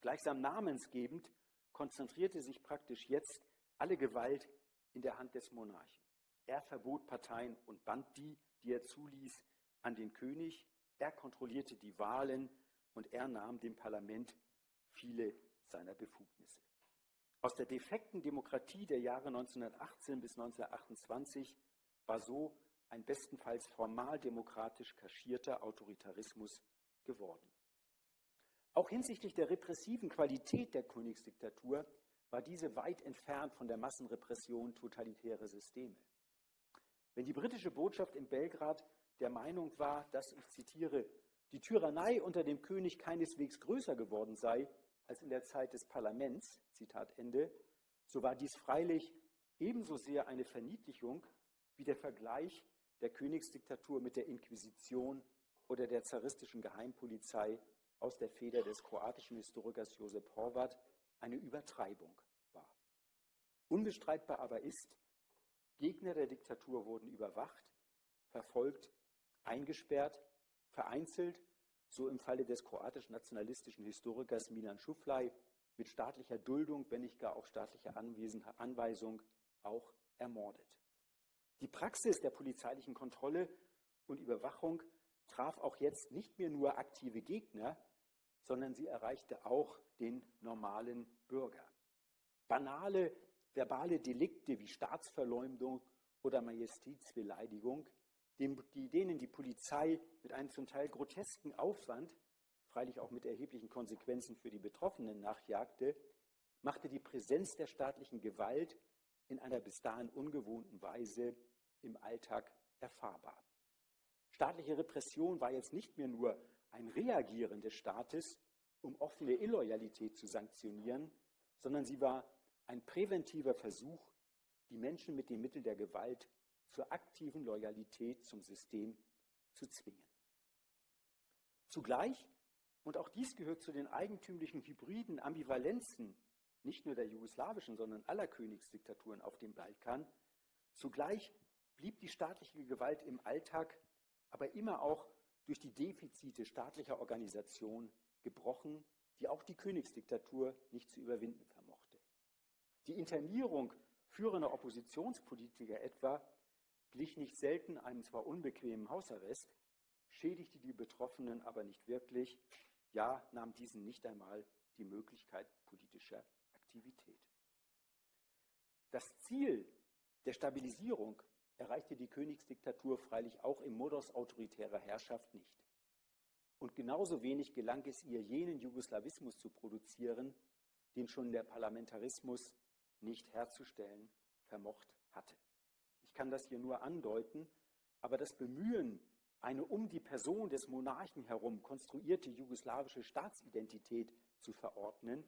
Gleichsam namensgebend konzentrierte sich praktisch jetzt alle Gewalt in der Hand des Monarchen. Er verbot Parteien und band die, die er zuließ, an den König. Er kontrollierte die Wahlen und er nahm dem Parlament viele seiner Befugnisse. Aus der defekten Demokratie der Jahre 1918 bis 1928 war so ein bestenfalls formal demokratisch kaschierter Autoritarismus geworden. Auch hinsichtlich der repressiven Qualität der Königsdiktatur war diese weit entfernt von der Massenrepression totalitärer Systeme. Wenn die britische Botschaft in Belgrad der Meinung war, dass, ich zitiere, die Tyrannei unter dem König keineswegs größer geworden sei als in der Zeit des Parlaments, Zitat Ende, so war dies freilich ebenso sehr eine Verniedlichung wie der Vergleich der Königsdiktatur mit der Inquisition oder der zaristischen Geheimpolizei aus der Feder des kroatischen Historikers Josep Horvat eine Übertreibung war. Unbestreitbar aber ist, Gegner der Diktatur wurden überwacht, verfolgt, eingesperrt, vereinzelt, so im Falle des kroatisch-nationalistischen Historikers Milan Schuflaj, mit staatlicher Duldung, wenn nicht gar auch staatlicher Anweisung, auch ermordet. Die Praxis der polizeilichen Kontrolle und Überwachung traf auch jetzt nicht mehr nur aktive Gegner, sondern sie erreichte auch den normalen Bürger. Banale verbale Delikte wie Staatsverleumdung oder Majestätsbeleidigung, denen die Polizei mit einem zum Teil grotesken Aufwand, freilich auch mit erheblichen Konsequenzen für die Betroffenen nachjagte, machte die Präsenz der staatlichen Gewalt in einer bis dahin ungewohnten Weise im Alltag erfahrbar. Staatliche Repression war jetzt nicht mehr nur ein Reagieren des Staates, um offene Illoyalität zu sanktionieren, sondern sie war ein präventiver Versuch, die Menschen mit den Mitteln der Gewalt zur aktiven Loyalität zum System zu zwingen. Zugleich, und auch dies gehört zu den eigentümlichen hybriden Ambivalenzen nicht nur der jugoslawischen, sondern aller Königsdiktaturen auf dem Balkan, zugleich blieb die staatliche Gewalt im Alltag aber immer auch durch die Defizite staatlicher Organisation gebrochen, die auch die Königsdiktatur nicht zu überwinden vermochte. Die Internierung führender Oppositionspolitiker etwa glich nicht selten einem zwar unbequemen Hausarrest, schädigte die Betroffenen aber nicht wirklich, ja nahm diesen nicht einmal die Möglichkeit politischer Aktivität. Das Ziel der Stabilisierung erreichte die Königsdiktatur freilich auch im Modus autoritärer Herrschaft nicht. Und genauso wenig gelang es ihr, jenen Jugoslawismus zu produzieren, den schon der Parlamentarismus nicht herzustellen vermocht hatte. Ich kann das hier nur andeuten, aber das Bemühen, eine um die Person des Monarchen herum konstruierte jugoslawische Staatsidentität zu verordnen,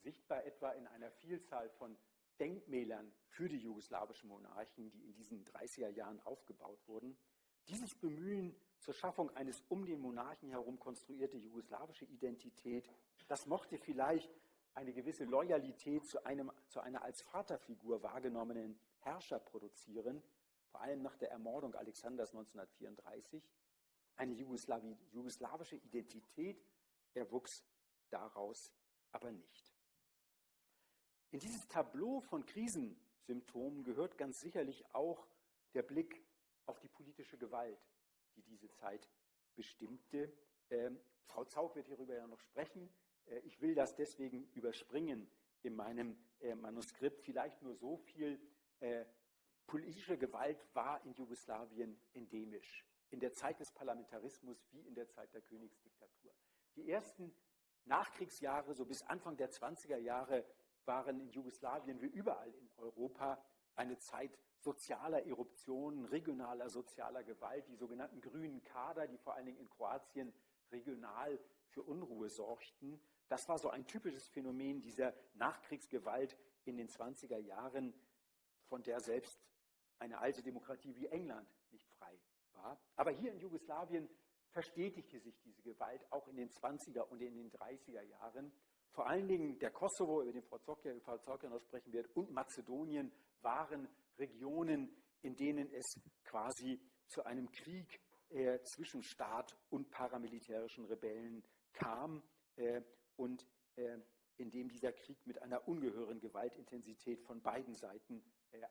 sichtbar etwa in einer Vielzahl von Denkmälern für die jugoslawischen Monarchen, die in diesen 30er Jahren aufgebaut wurden. Dieses Bemühen zur Schaffung eines um den Monarchen herum konstruierte jugoslawische Identität, das mochte vielleicht eine gewisse Loyalität zu, einem, zu einer als Vaterfigur wahrgenommenen Herrscher produzieren, vor allem nach der Ermordung Alexanders 1934. Eine jugoslawische Identität erwuchs daraus aber nicht. In dieses Tableau von Krisensymptomen gehört ganz sicherlich auch der Blick auf die politische Gewalt, die diese Zeit bestimmte. Ähm, Frau Zaug wird hierüber ja noch sprechen. Äh, ich will das deswegen überspringen in meinem äh, Manuskript. Vielleicht nur so viel. Äh, politische Gewalt war in Jugoslawien endemisch. In der Zeit des Parlamentarismus wie in der Zeit der Königsdiktatur. Die ersten Nachkriegsjahre, so bis Anfang der 20er Jahre, waren in Jugoslawien wie überall in Europa eine Zeit sozialer Eruptionen, regionaler sozialer Gewalt, die sogenannten grünen Kader, die vor allen Dingen in Kroatien regional für Unruhe sorgten. Das war so ein typisches Phänomen dieser Nachkriegsgewalt in den 20er Jahren, von der selbst eine alte Demokratie wie England nicht frei war. Aber hier in Jugoslawien verstetigte sich diese Gewalt auch in den 20er und in den 30er Jahren. Vor allen Dingen der Kosovo, über den Frau Zocker, Frau Zocker noch sprechen wird, und Mazedonien waren Regionen, in denen es quasi zu einem Krieg äh, zwischen Staat und paramilitärischen Rebellen kam äh, und äh, in dem dieser Krieg mit einer ungehörigen Gewaltintensität von beiden Seiten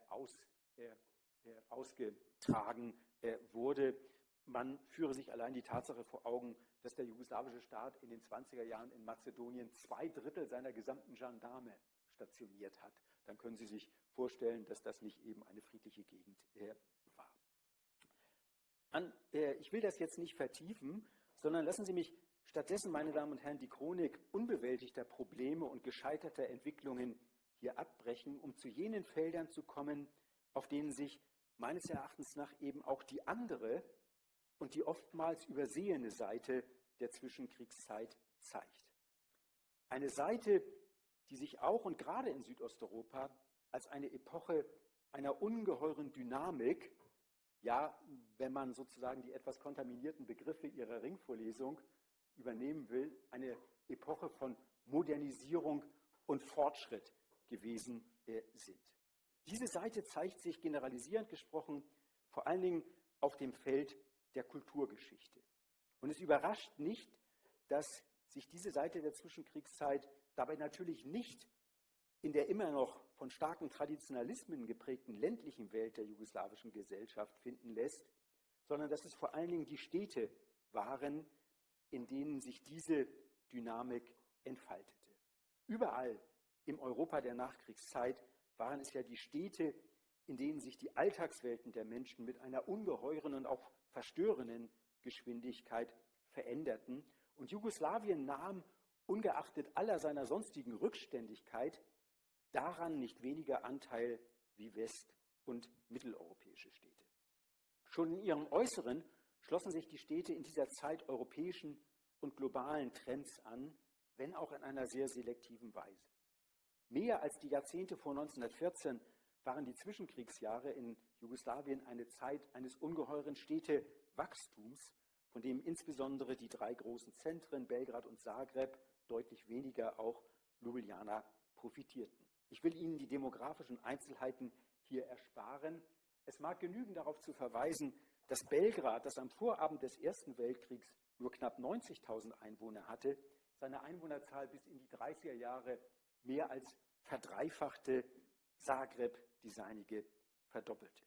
aus, äh, äh, ausgetragen wurde. Man führe sich allein die Tatsache vor Augen, dass der jugoslawische Staat in den 20er Jahren in Mazedonien zwei Drittel seiner gesamten Gendarme stationiert hat. Dann können Sie sich vorstellen, dass das nicht eben eine friedliche Gegend war. An, ich will das jetzt nicht vertiefen, sondern lassen Sie mich Stattdessen, meine Damen und Herren, die Chronik unbewältigter Probleme und gescheiterter Entwicklungen hier abbrechen, um zu jenen Feldern zu kommen, auf denen sich meines Erachtens nach eben auch die andere und die oftmals übersehene Seite der Zwischenkriegszeit zeigt. Eine Seite, die sich auch und gerade in Südosteuropa als eine Epoche einer ungeheuren Dynamik, ja, wenn man sozusagen die etwas kontaminierten Begriffe ihrer Ringvorlesung übernehmen will, eine Epoche von Modernisierung und Fortschritt gewesen sind. Diese Seite zeigt sich generalisierend gesprochen vor allen Dingen auf dem Feld der Kulturgeschichte. Und es überrascht nicht, dass sich diese Seite der Zwischenkriegszeit dabei natürlich nicht in der immer noch von starken Traditionalismen geprägten ländlichen Welt der jugoslawischen Gesellschaft finden lässt, sondern dass es vor allen Dingen die Städte waren, in denen sich diese Dynamik entfaltete. Überall im Europa der Nachkriegszeit waren es ja die Städte, in denen sich die Alltagswelten der Menschen mit einer ungeheuren und auch verstörenden Geschwindigkeit veränderten. Und Jugoslawien nahm, ungeachtet aller seiner sonstigen Rückständigkeit, daran nicht weniger Anteil wie west- und mitteleuropäische Städte. Schon in ihrem Äußeren schlossen sich die Städte in dieser Zeit europäischen und globalen Trends an, wenn auch in einer sehr selektiven Weise. Mehr als die Jahrzehnte vor 1914 waren die Zwischenkriegsjahre in Jugoslawien eine Zeit eines ungeheuren Städtewachstums, von dem insbesondere die drei großen Zentren Belgrad und Zagreb, deutlich weniger auch Ljubljana, profitierten. Ich will Ihnen die demografischen Einzelheiten hier ersparen. Es mag genügen, darauf zu verweisen, dass Belgrad, das am Vorabend des Ersten Weltkriegs nur knapp 90.000 Einwohner hatte, seine Einwohnerzahl bis in die 30er Jahre mehr als verdreifachte, Zagreb die seinige verdoppelte.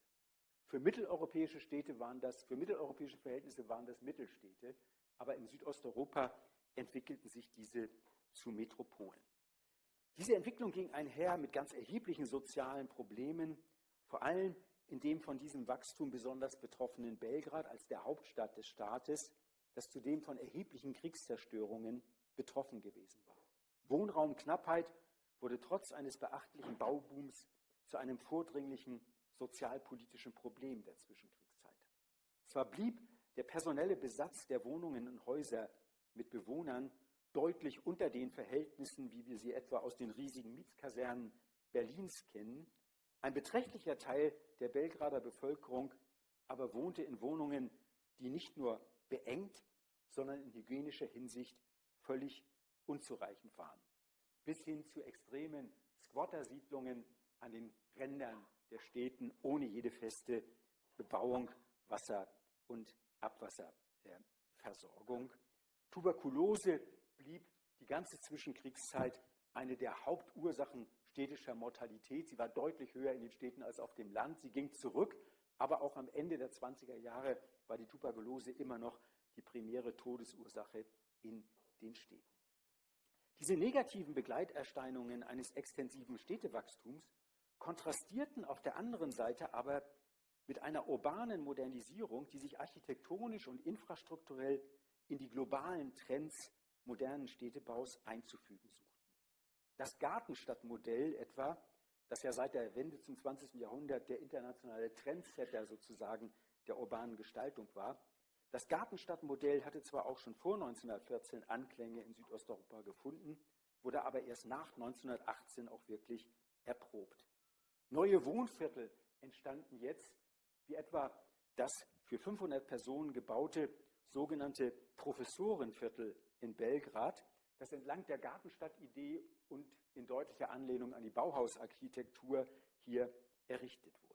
Für mitteleuropäische Städte waren das, für mitteleuropäische Verhältnisse waren das Mittelstädte, aber in Südosteuropa entwickelten sich diese zu Metropolen. Diese Entwicklung ging einher mit ganz erheblichen sozialen Problemen, vor allem in dem von diesem Wachstum besonders betroffenen Belgrad als der Hauptstadt des Staates, das zudem von erheblichen Kriegszerstörungen betroffen gewesen war. Wohnraumknappheit wurde trotz eines beachtlichen Baubooms zu einem vordringlichen sozialpolitischen Problem der Zwischenkriegszeit. Zwar blieb der personelle Besatz der Wohnungen und Häuser mit Bewohnern deutlich unter den Verhältnissen, wie wir sie etwa aus den riesigen Mietskasernen Berlins kennen. Ein beträchtlicher Teil der Belgrader Bevölkerung aber wohnte in Wohnungen, die nicht nur beengt, sondern in hygienischer Hinsicht völlig unzureichend waren. Bis hin zu extremen Squattersiedlungen an den Rändern der Städten ohne jede feste Bebauung, Wasser und Abwasserversorgung. Tuberkulose blieb die ganze Zwischenkriegszeit eine der Hauptursachen städtischer Mortalität. Sie war deutlich höher in den Städten als auf dem Land. Sie ging zurück, aber auch am Ende der 20er Jahre war die Tuberkulose immer noch die primäre Todesursache in den Städten. Diese negativen Begleiterscheinungen eines extensiven Städtewachstums kontrastierten auf der anderen Seite aber mit einer urbanen Modernisierung, die sich architektonisch und infrastrukturell in die globalen Trends modernen Städtebaus einzufügen suchten. Das Gartenstadtmodell etwa, das ja seit der Wende zum 20. Jahrhundert der internationale Trendsetter sozusagen der urbanen Gestaltung war, das Gartenstadtmodell hatte zwar auch schon vor 1914 Anklänge in Südosteuropa gefunden, wurde aber erst nach 1918 auch wirklich erprobt. Neue Wohnviertel entstanden jetzt, wie etwa das für 500 Personen gebaute sogenannte Professorenviertel in Belgrad, das entlang der Gartenstadtidee und in deutlicher Anlehnung an die Bauhausarchitektur hier errichtet wurde.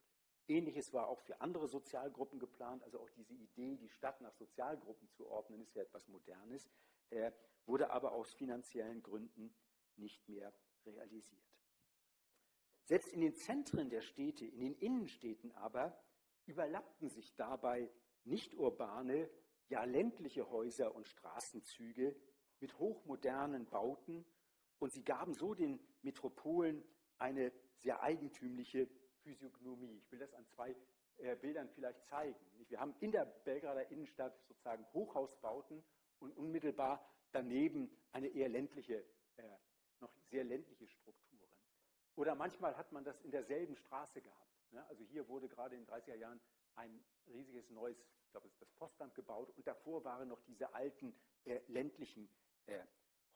Ähnliches war auch für andere Sozialgruppen geplant, also auch diese Idee, die Stadt nach Sozialgruppen zu ordnen, ist ja etwas Modernes, äh, wurde aber aus finanziellen Gründen nicht mehr realisiert. Selbst in den Zentren der Städte, in den Innenstädten aber, überlappten sich dabei nicht urbane, ja ländliche Häuser und Straßenzüge mit hochmodernen Bauten und sie gaben so den Metropolen eine sehr eigentümliche Physiognomie. Ich will das an zwei äh, Bildern vielleicht zeigen. Wir haben in der Belgrader Innenstadt sozusagen Hochhausbauten und unmittelbar daneben eine eher ländliche, äh, noch sehr ländliche Strukturen. Oder manchmal hat man das in derselben Straße gehabt. Ne? Also hier wurde gerade in den 30er Jahren ein riesiges neues, ich glaube, es ist das Postamt gebaut und davor waren noch diese alten äh, ländlichen äh,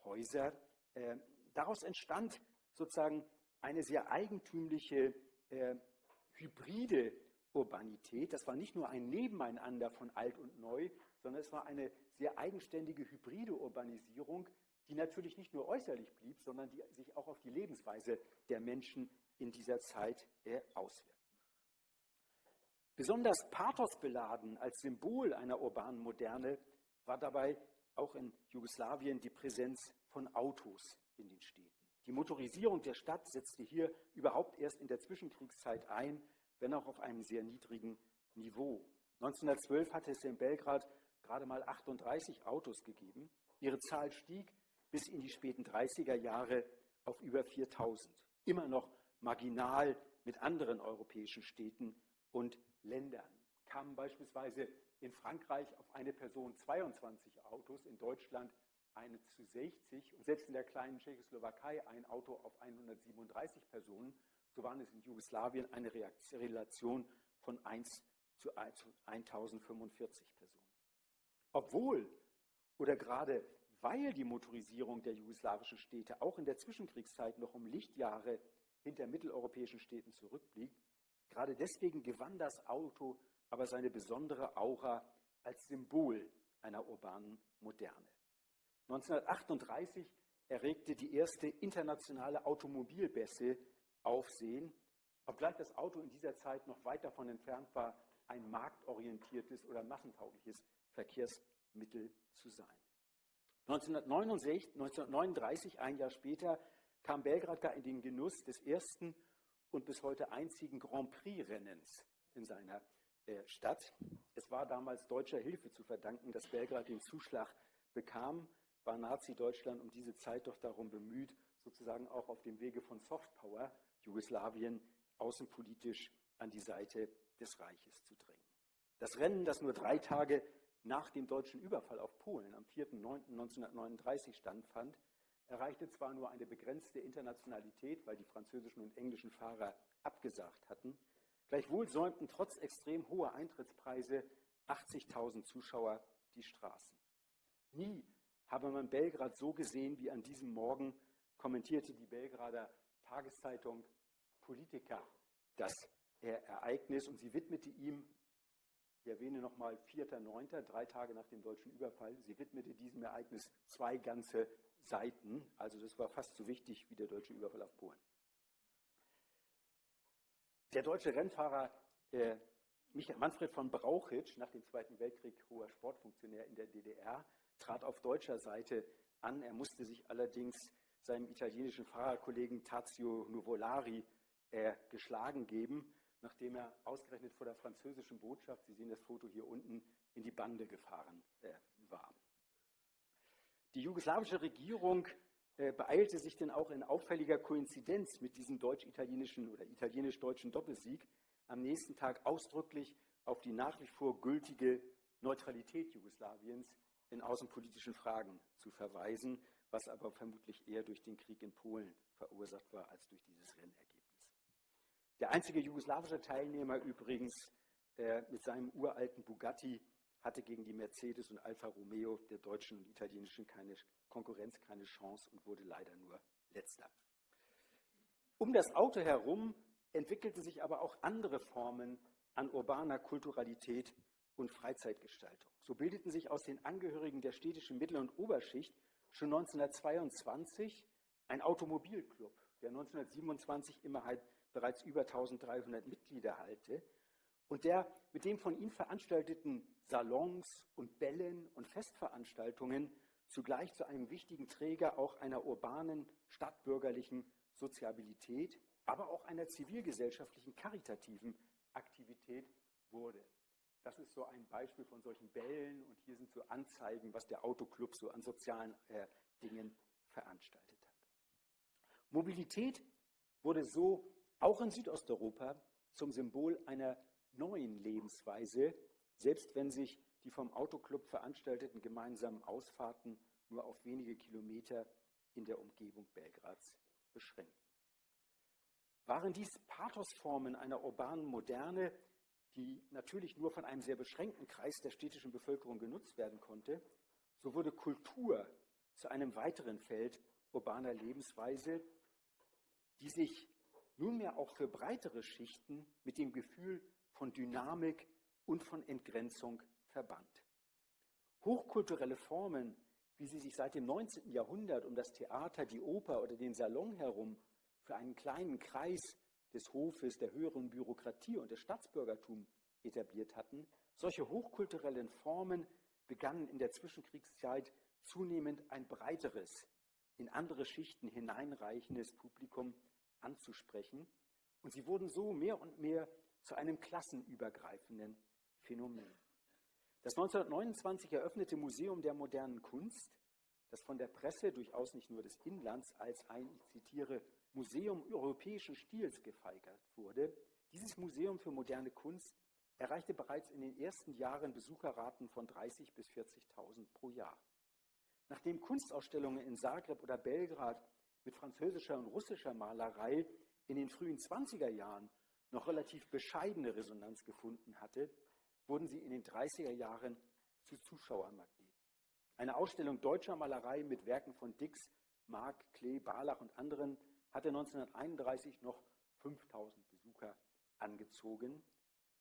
Häuser. Äh, daraus entstand sozusagen eine sehr eigentümliche äh, hybride Urbanität. Das war nicht nur ein Nebeneinander von alt und neu, sondern es war eine sehr eigenständige hybride Urbanisierung, die natürlich nicht nur äußerlich blieb, sondern die sich auch auf die Lebensweise der Menschen in dieser Zeit äh, auswirkte. Besonders pathosbeladen als Symbol einer urbanen Moderne war dabei auch in Jugoslawien die Präsenz von Autos in den Städten. Die Motorisierung der Stadt setzte hier überhaupt erst in der Zwischenkriegszeit ein, wenn auch auf einem sehr niedrigen Niveau. 1912 hatte es in Belgrad gerade mal 38 Autos gegeben. Ihre Zahl stieg bis in die späten 30er Jahre auf über 4000. Immer noch marginal mit anderen europäischen Städten und Ländern. Kamen beispielsweise in Frankreich auf eine Person 22 Autos, in Deutschland eine zu 60 und selbst in der kleinen Tschechoslowakei ein Auto auf 137 Personen, so waren es in Jugoslawien eine Relation von 1 zu 1045 Personen. Obwohl oder gerade weil die Motorisierung der jugoslawischen Städte auch in der Zwischenkriegszeit noch um Lichtjahre hinter mitteleuropäischen Städten zurückblieb, gerade deswegen gewann das Auto aber seine besondere Aura als Symbol einer urbanen Moderne. 1938 erregte die erste internationale Automobilbässe Aufsehen, obgleich das Auto in dieser Zeit noch weit davon entfernt war, ein marktorientiertes oder massentaugliches Verkehrsmittel zu sein. 1969, 1939, ein Jahr später, kam Belgrad gar in den Genuss des ersten und bis heute einzigen Grand Prix-Rennens in seiner äh, Stadt. Es war damals deutscher Hilfe zu verdanken, dass Belgrad den Zuschlag bekam war Nazi-Deutschland um diese Zeit doch darum bemüht, sozusagen auch auf dem Wege von Softpower Jugoslawien außenpolitisch an die Seite des Reiches zu drängen. Das Rennen, das nur drei Tage nach dem deutschen Überfall auf Polen am 4.9.1939 stattfand, erreichte zwar nur eine begrenzte Internationalität, weil die französischen und englischen Fahrer abgesagt hatten, gleichwohl säumten trotz extrem hoher Eintrittspreise 80.000 Zuschauer die Straßen. Nie habe man Belgrad so gesehen wie an diesem Morgen, kommentierte die Belgrader Tageszeitung Politiker das Ereignis und sie widmete ihm, ich erwähne nochmal 4.9., drei Tage nach dem deutschen Überfall, sie widmete diesem Ereignis zwei ganze Seiten. Also das war fast so wichtig wie der deutsche Überfall auf Polen. Der deutsche Rennfahrer äh, Manfred von Brauchitsch, nach dem Zweiten Weltkrieg hoher Sportfunktionär in der DDR, trat auf deutscher Seite an. Er musste sich allerdings seinem italienischen Fahrerkollegen Tazio Nuvolari äh, geschlagen geben, nachdem er ausgerechnet vor der französischen Botschaft, Sie sehen das Foto hier unten, in die Bande gefahren äh, war. Die jugoslawische Regierung äh, beeilte sich denn auch in auffälliger Koinzidenz mit diesem deutsch-italienischen oder italienisch-deutschen Doppelsieg am nächsten Tag ausdrücklich auf die nach wie vor gültige Neutralität Jugoslawiens in außenpolitischen Fragen zu verweisen, was aber vermutlich eher durch den Krieg in Polen verursacht war als durch dieses Rennergebnis. Der einzige jugoslawische Teilnehmer übrigens äh, mit seinem uralten Bugatti hatte gegen die Mercedes und Alfa Romeo der deutschen und italienischen keine Konkurrenz keine Chance und wurde leider nur letzter. Um das Auto herum entwickelten sich aber auch andere Formen an urbaner Kulturalität und Freizeitgestaltung. So bildeten sich aus den Angehörigen der städtischen Mittel- und Oberschicht schon 1922 ein Automobilclub, der 1927 immerhin bereits über 1300 Mitglieder halte und der mit dem von ihm veranstalteten Salons und Bällen und Festveranstaltungen zugleich zu einem wichtigen Träger auch einer urbanen, stadtbürgerlichen Soziabilität, aber auch einer zivilgesellschaftlichen, karitativen Aktivität wurde. Das ist so ein Beispiel von solchen Bällen und hier sind so Anzeigen, was der Autoclub so an sozialen äh, Dingen veranstaltet hat. Mobilität wurde so auch in Südosteuropa zum Symbol einer neuen Lebensweise, selbst wenn sich die vom Autoclub veranstalteten gemeinsamen Ausfahrten nur auf wenige Kilometer in der Umgebung Belgrads beschränkten. Waren dies Pathosformen einer urbanen Moderne, die natürlich nur von einem sehr beschränkten Kreis der städtischen Bevölkerung genutzt werden konnte, so wurde Kultur zu einem weiteren Feld urbaner Lebensweise, die sich nunmehr auch für breitere Schichten mit dem Gefühl von Dynamik und von Entgrenzung verband. Hochkulturelle Formen, wie sie sich seit dem 19. Jahrhundert um das Theater, die Oper oder den Salon herum für einen kleinen Kreis des Hofes, der höheren Bürokratie und des Staatsbürgertums etabliert hatten, solche hochkulturellen Formen begannen in der Zwischenkriegszeit zunehmend ein breiteres, in andere Schichten hineinreichendes Publikum anzusprechen. Und sie wurden so mehr und mehr zu einem klassenübergreifenden Phänomen. Das 1929 eröffnete Museum der modernen Kunst, das von der Presse durchaus nicht nur des Inlands als ein, ich zitiere, Museum europäischen Stils gefeigert wurde, dieses Museum für moderne Kunst erreichte bereits in den ersten Jahren Besucherraten von 30.000 bis 40.000 pro Jahr. Nachdem Kunstausstellungen in Zagreb oder Belgrad mit französischer und russischer Malerei in den frühen 20er Jahren noch relativ bescheidene Resonanz gefunden hatte, wurden sie in den 30er Jahren zu Zuschauermagneten. Eine Ausstellung deutscher Malerei mit Werken von Dix, Mark, Klee, Barlach und anderen hatte 1931 noch 5000 Besucher angezogen.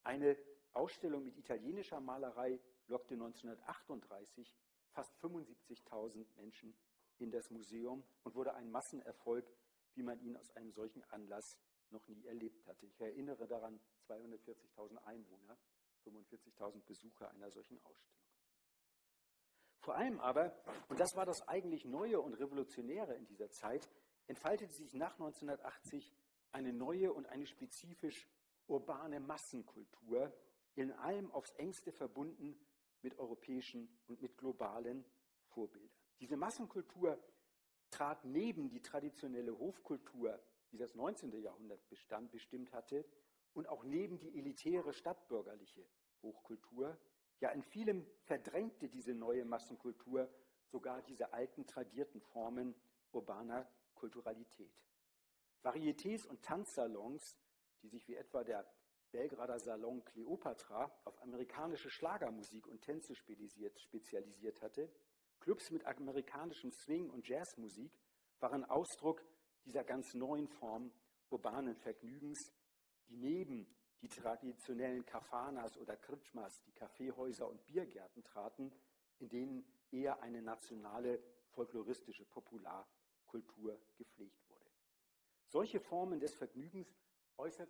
Eine Ausstellung mit italienischer Malerei lockte 1938 fast 75.000 Menschen in das Museum und wurde ein Massenerfolg, wie man ihn aus einem solchen Anlass noch nie erlebt hatte. Ich erinnere daran, 240.000 Einwohner, 45.000 Besucher einer solchen Ausstellung. Vor allem aber, und das war das eigentlich Neue und Revolutionäre in dieser Zeit, entfaltete sich nach 1980 eine neue und eine spezifisch urbane Massenkultur, in allem aufs engste verbunden mit europäischen und mit globalen Vorbildern. Diese Massenkultur trat neben die traditionelle Hofkultur, die das 19. Jahrhundert bestand, bestimmt hatte, und auch neben die elitäre stadtbürgerliche Hochkultur. Ja, in vielem verdrängte diese neue Massenkultur sogar diese alten tradierten Formen urbaner Kulturalität. Varietés und Tanzsalons, die sich wie etwa der Belgrader Salon Cleopatra auf amerikanische Schlagermusik und Tänze spezialisiert hatte, Clubs mit amerikanischem Swing und Jazzmusik waren Ausdruck dieser ganz neuen Form urbanen Vergnügens, die neben die traditionellen Kafanas oder Kritschmas, die Kaffeehäuser und Biergärten traten, in denen eher eine nationale folkloristische Popularkultur gepflegt wurde. Solche Formen des Vergnügens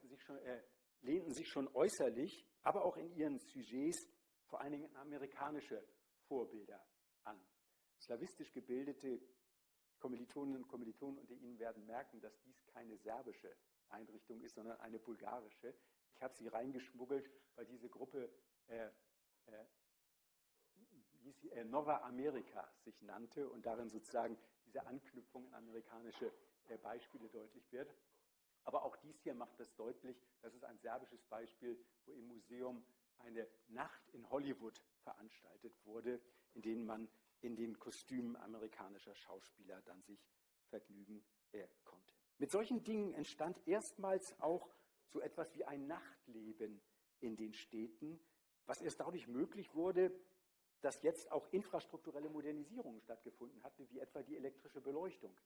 sich schon, äh, lehnten sich schon äußerlich, aber auch in ihren Sujets vor allen Dingen amerikanische Vorbilder an. Slawistisch gebildete Kommilitoninnen und Kommilitonen unter Ihnen werden merken, dass dies keine serbische Einrichtung ist, sondern eine bulgarische. Ich habe sie reingeschmuggelt, weil diese Gruppe äh, äh, äh, Nova America sich nannte und darin sozusagen diese Anknüpfung an amerikanische äh, Beispiele deutlich wird. Aber auch dies hier macht das deutlich. Das ist ein serbisches Beispiel, wo im Museum eine Nacht in Hollywood veranstaltet wurde, in denen man in den Kostümen amerikanischer Schauspieler dann sich vergnügen äh, konnte. Mit solchen Dingen entstand erstmals auch so etwas wie ein Nachtleben in den Städten, was erst dadurch möglich wurde, dass jetzt auch infrastrukturelle Modernisierungen stattgefunden hatten, wie etwa die elektrische Beleuchtung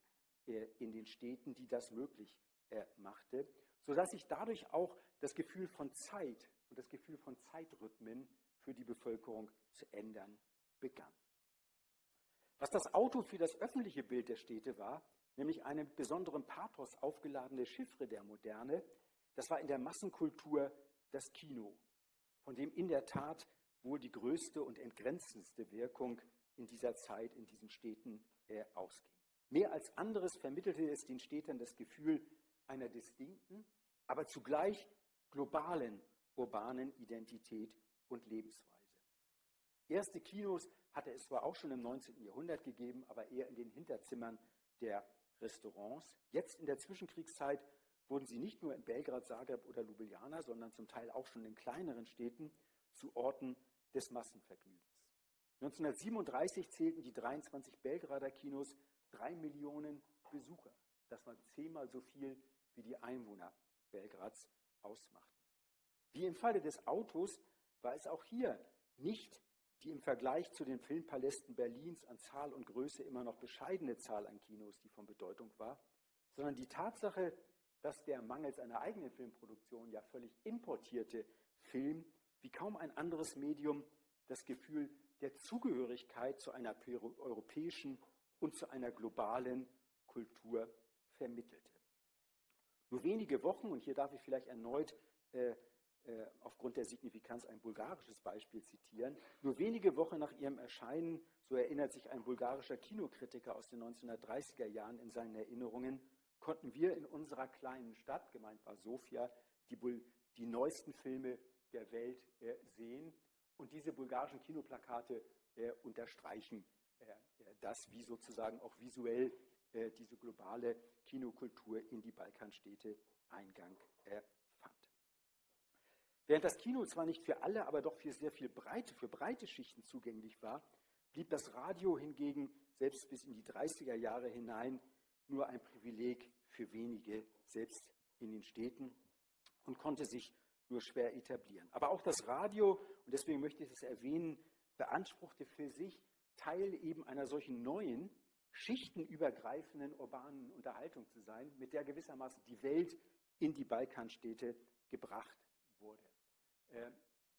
äh, in den Städten, die das möglich äh, machte, sodass sich dadurch auch das Gefühl von Zeit und das Gefühl von Zeitrhythmen für die Bevölkerung zu ändern begann. Was das Auto für das öffentliche Bild der Städte war, nämlich eine mit besonderem Pathos aufgeladene Chiffre der Moderne, das war in der Massenkultur das Kino, von dem in der Tat wohl die größte und entgrenzendste Wirkung in dieser Zeit in diesen Städten äh, ausging. Mehr als anderes vermittelte es den Städtern das Gefühl einer distinkten, aber zugleich globalen urbanen Identität und Lebensweise. Erste Kinos hatte es zwar auch schon im 19. Jahrhundert gegeben, aber eher in den Hinterzimmern der Restaurants. Jetzt in der Zwischenkriegszeit wurden sie nicht nur in Belgrad, Zagreb oder Ljubljana, sondern zum Teil auch schon in kleineren Städten zu Orten des Massenvergnügens. 1937 zählten die 23 Belgrader Kinos drei Millionen Besucher. Das war zehnmal so viel, wie die Einwohner Belgrads ausmachten. Wie im Falle des Autos war es auch hier nicht die im Vergleich zu den Filmpalästen Berlins an Zahl und Größe immer noch bescheidene Zahl an Kinos, die von Bedeutung war, sondern die Tatsache, dass der mangels einer eigenen Filmproduktion ja völlig importierte Film wie kaum ein anderes Medium das Gefühl der Zugehörigkeit zu einer europäischen und zu einer globalen Kultur vermittelte. Nur wenige Wochen, und hier darf ich vielleicht erneut äh, äh, aufgrund der Signifikanz ein bulgarisches Beispiel zitieren, nur wenige Wochen nach ihrem Erscheinen, so erinnert sich ein bulgarischer Kinokritiker aus den 1930er Jahren in seinen Erinnerungen, konnten wir in unserer kleinen Stadt, gemeint war Sofia, die, die neuesten Filme der Welt äh, sehen. Und diese bulgarischen Kinoplakate äh, unterstreichen äh, das, wie sozusagen auch visuell diese globale Kinokultur in die Balkanstädte Eingang fand. Während das Kino zwar nicht für alle, aber doch für sehr viel breite, für breite Schichten zugänglich war, blieb das Radio hingegen selbst bis in die 30er Jahre hinein nur ein Privileg für wenige, selbst in den Städten, und konnte sich nur schwer etablieren. Aber auch das Radio, und deswegen möchte ich es erwähnen, beanspruchte für sich Teil eben einer solchen neuen, schichtenübergreifenden urbanen Unterhaltung zu sein, mit der gewissermaßen die Welt in die Balkanstädte gebracht wurde. Äh,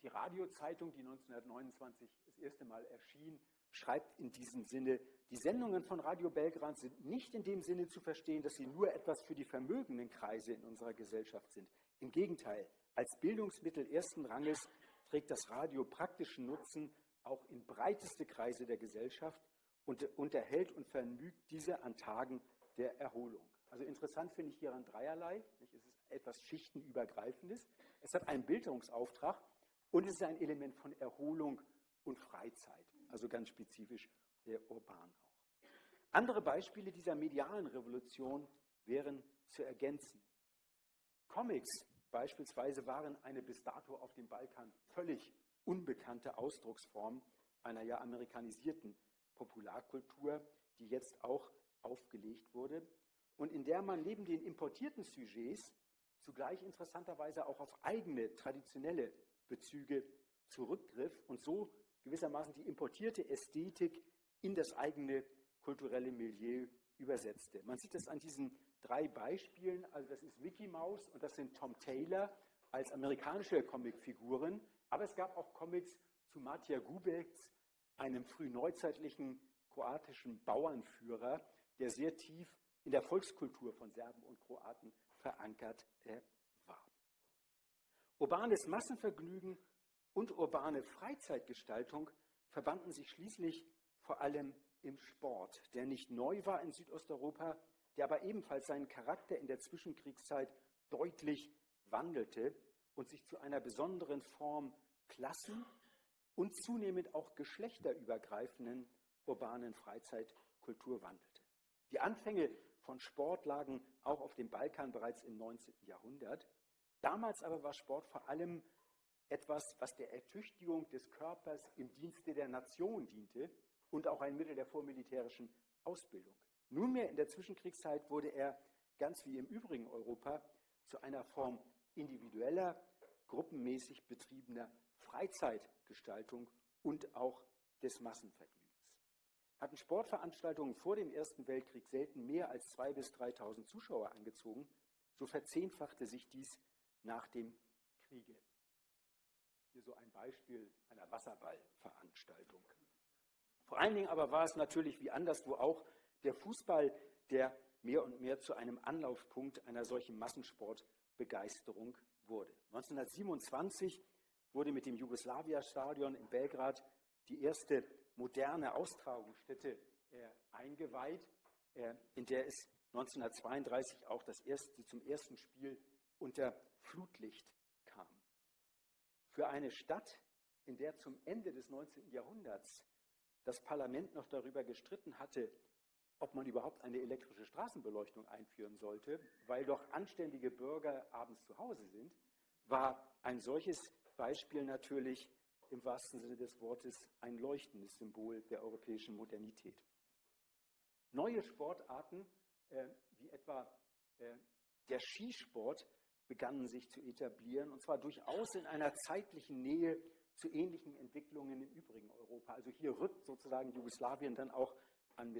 die Radiozeitung, die 1929 das erste Mal erschien, schreibt in diesem Sinne, die Sendungen von Radio Belgrad sind nicht in dem Sinne zu verstehen, dass sie nur etwas für die vermögenden Kreise in unserer Gesellschaft sind. Im Gegenteil, als Bildungsmittel ersten Ranges trägt das Radio praktischen Nutzen auch in breiteste Kreise der Gesellschaft und unterhält und vergnügt diese an Tagen der Erholung. Also interessant finde ich hieran dreierlei. Es ist etwas Schichtenübergreifendes. Es hat einen Bildungsauftrag und es ist ein Element von Erholung und Freizeit, also ganz spezifisch der urban auch. Andere Beispiele dieser medialen Revolution wären zu ergänzen. Comics beispielsweise waren eine bis dato auf dem Balkan völlig unbekannte Ausdrucksform einer ja amerikanisierten Popularkultur, die jetzt auch aufgelegt wurde und in der man neben den importierten Sujets zugleich interessanterweise auch auf eigene traditionelle Bezüge zurückgriff und so gewissermaßen die importierte Ästhetik in das eigene kulturelle Milieu übersetzte. Man sieht das an diesen drei Beispielen. Also das ist Mickey Mouse und das sind Tom Taylor als amerikanische Comicfiguren. Aber es gab auch Comics zu Matja Gubec, einem frühneuzeitlichen kroatischen Bauernführer, der sehr tief in der Volkskultur von Serben und Kroaten verankert äh, war. Urbanes Massenvergnügen und urbane Freizeitgestaltung verbanden sich schließlich vor allem im Sport, der nicht neu war in Südosteuropa, der aber ebenfalls seinen Charakter in der Zwischenkriegszeit deutlich wandelte und sich zu einer besonderen Form Klassen und zunehmend auch geschlechterübergreifenden urbanen Freizeitkultur wandelte. Die Anfänge von Sport lagen auch auf dem Balkan bereits im 19. Jahrhundert. Damals aber war Sport vor allem etwas, was der Ertüchtigung des Körpers im Dienste der Nation diente und auch ein Mittel der vormilitärischen Ausbildung. Nunmehr in der Zwischenkriegszeit wurde er, ganz wie im übrigen Europa, zu einer Form individueller, gruppenmäßig betriebener Freizeitgestaltung und auch des Massenvergnügens. Hatten Sportveranstaltungen vor dem Ersten Weltkrieg selten mehr als 2.000 bis 3.000 Zuschauer angezogen, so verzehnfachte sich dies nach dem Kriege. Hier so ein Beispiel einer Wasserballveranstaltung. Vor allen Dingen aber war es natürlich wie anderswo auch der Fußball, der mehr und mehr zu einem Anlaufpunkt einer solchen Massensportbegeisterung wurde. 1927 wurde mit dem Jugoslawia-Stadion in Belgrad die erste moderne Austragungsstätte äh, eingeweiht, äh, in der es 1932 auch das erste, zum ersten Spiel unter Flutlicht kam. Für eine Stadt, in der zum Ende des 19. Jahrhunderts das Parlament noch darüber gestritten hatte, ob man überhaupt eine elektrische Straßenbeleuchtung einführen sollte, weil doch anständige Bürger abends zu Hause sind, war ein solches Beispiel natürlich im wahrsten Sinne des Wortes ein leuchtendes Symbol der europäischen Modernität. Neue Sportarten, äh, wie etwa äh, der Skisport, begannen sich zu etablieren, und zwar durchaus in einer zeitlichen Nähe zu ähnlichen Entwicklungen im übrigen Europa. Also hier rückt sozusagen Jugoslawien dann auch an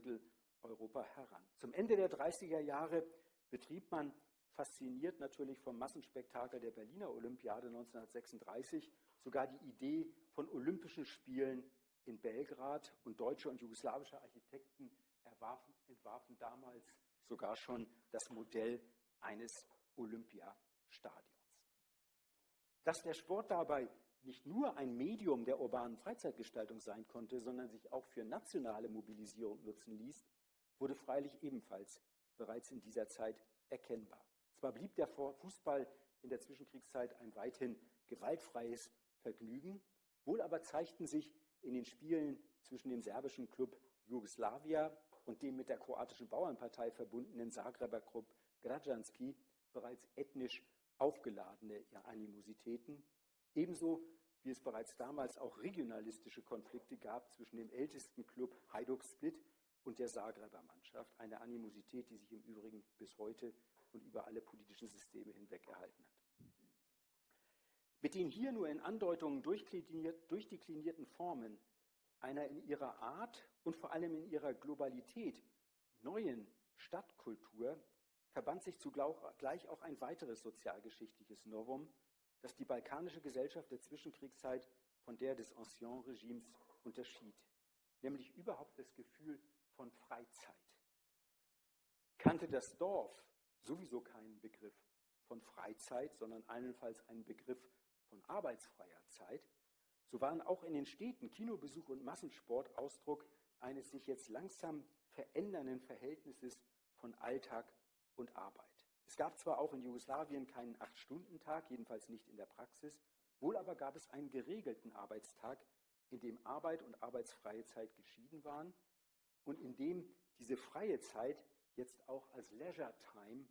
Mitteleuropa heran. Zum Ende der 30er Jahre betrieb man, fasziniert natürlich vom Massenspektakel der Berliner Olympiade 1936, sogar die Idee von Olympischen Spielen in Belgrad und deutsche und jugoslawische Architekten erwarfen, entwarfen damals sogar schon das Modell eines Olympiastadions. Dass der Sport dabei nicht nur ein Medium der urbanen Freizeitgestaltung sein konnte, sondern sich auch für nationale Mobilisierung nutzen ließ, wurde freilich ebenfalls bereits in dieser Zeit erkennbar. Zwar blieb der Fußball in der Zwischenkriegszeit ein weithin gewaltfreies Vergnügen, wohl aber zeigten sich in den Spielen zwischen dem serbischen Club Jugoslawia und dem mit der kroatischen Bauernpartei verbundenen Zagreber Club Građanski bereits ethnisch aufgeladene Animositäten, ebenso wie es bereits damals auch regionalistische Konflikte gab zwischen dem ältesten Club Hajduk Split und der Zagreber Mannschaft, eine Animosität, die sich im Übrigen bis heute und über alle politischen Systeme hinweg erhalten hat. Mit den hier nur in Andeutungen durchdeklinierten Formen einer in ihrer Art und vor allem in ihrer Globalität neuen Stadtkultur verband sich zugleich auch ein weiteres sozialgeschichtliches Novum, das die balkanische Gesellschaft der Zwischenkriegszeit von der des Ancien-Regimes unterschied, nämlich überhaupt das Gefühl von Freizeit. Kannte das Dorf sowieso keinen Begriff von Freizeit, sondern allenfalls einen Begriff von arbeitsfreier Zeit, so waren auch in den Städten Kinobesuch und Massensport Ausdruck eines sich jetzt langsam verändernden Verhältnisses von Alltag und Arbeit. Es gab zwar auch in Jugoslawien keinen Acht-Stunden-Tag, jedenfalls nicht in der Praxis, wohl aber gab es einen geregelten Arbeitstag, in dem Arbeit und arbeitsfreie Zeit geschieden waren und in dem diese freie Zeit jetzt auch als Leisure Time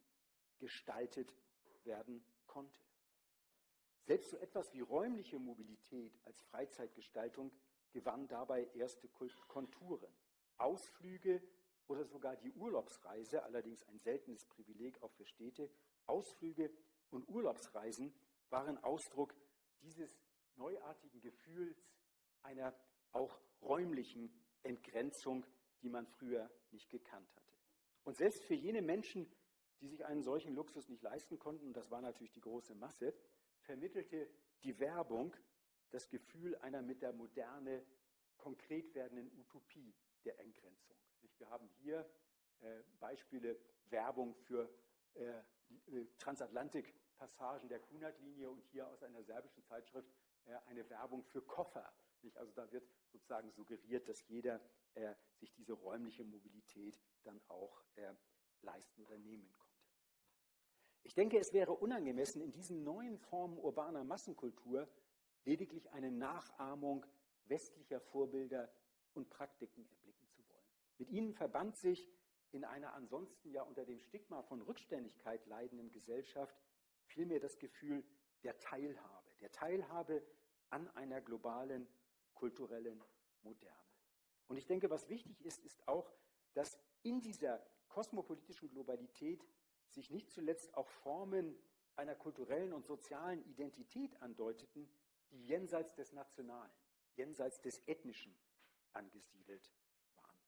gestaltet werden konnte. Selbst so etwas wie räumliche Mobilität als Freizeitgestaltung gewann dabei erste Konturen. Ausflüge oder sogar die Urlaubsreise, allerdings ein seltenes Privileg auch für Städte, Ausflüge und Urlaubsreisen waren Ausdruck dieses neuartigen Gefühls einer auch räumlichen Entgrenzung, die man früher nicht gekannt hatte. Und selbst für jene Menschen, die sich einen solchen Luxus nicht leisten konnten, und das war natürlich die große Masse, vermittelte die Werbung das Gefühl einer mit der Moderne konkret werdenden Utopie der Entgrenzung. Wir haben hier äh, Beispiele Werbung für äh, äh, Transatlantik-Passagen der Kunert-Linie und hier aus einer serbischen Zeitschrift eine Werbung für Koffer. Also da wird sozusagen suggeriert, dass jeder sich diese räumliche Mobilität dann auch leisten oder nehmen konnte. Ich denke, es wäre unangemessen, in diesen neuen Formen urbaner Massenkultur lediglich eine Nachahmung westlicher Vorbilder und Praktiken erblicken zu wollen. Mit ihnen verband sich in einer ansonsten ja unter dem Stigma von Rückständigkeit leidenden Gesellschaft vielmehr das Gefühl der Teilhabe, der Teilhabe an einer globalen kulturellen Moderne. Und ich denke, was wichtig ist, ist auch, dass in dieser kosmopolitischen Globalität sich nicht zuletzt auch Formen einer kulturellen und sozialen Identität andeuteten, die jenseits des Nationalen, jenseits des Ethnischen angesiedelt waren.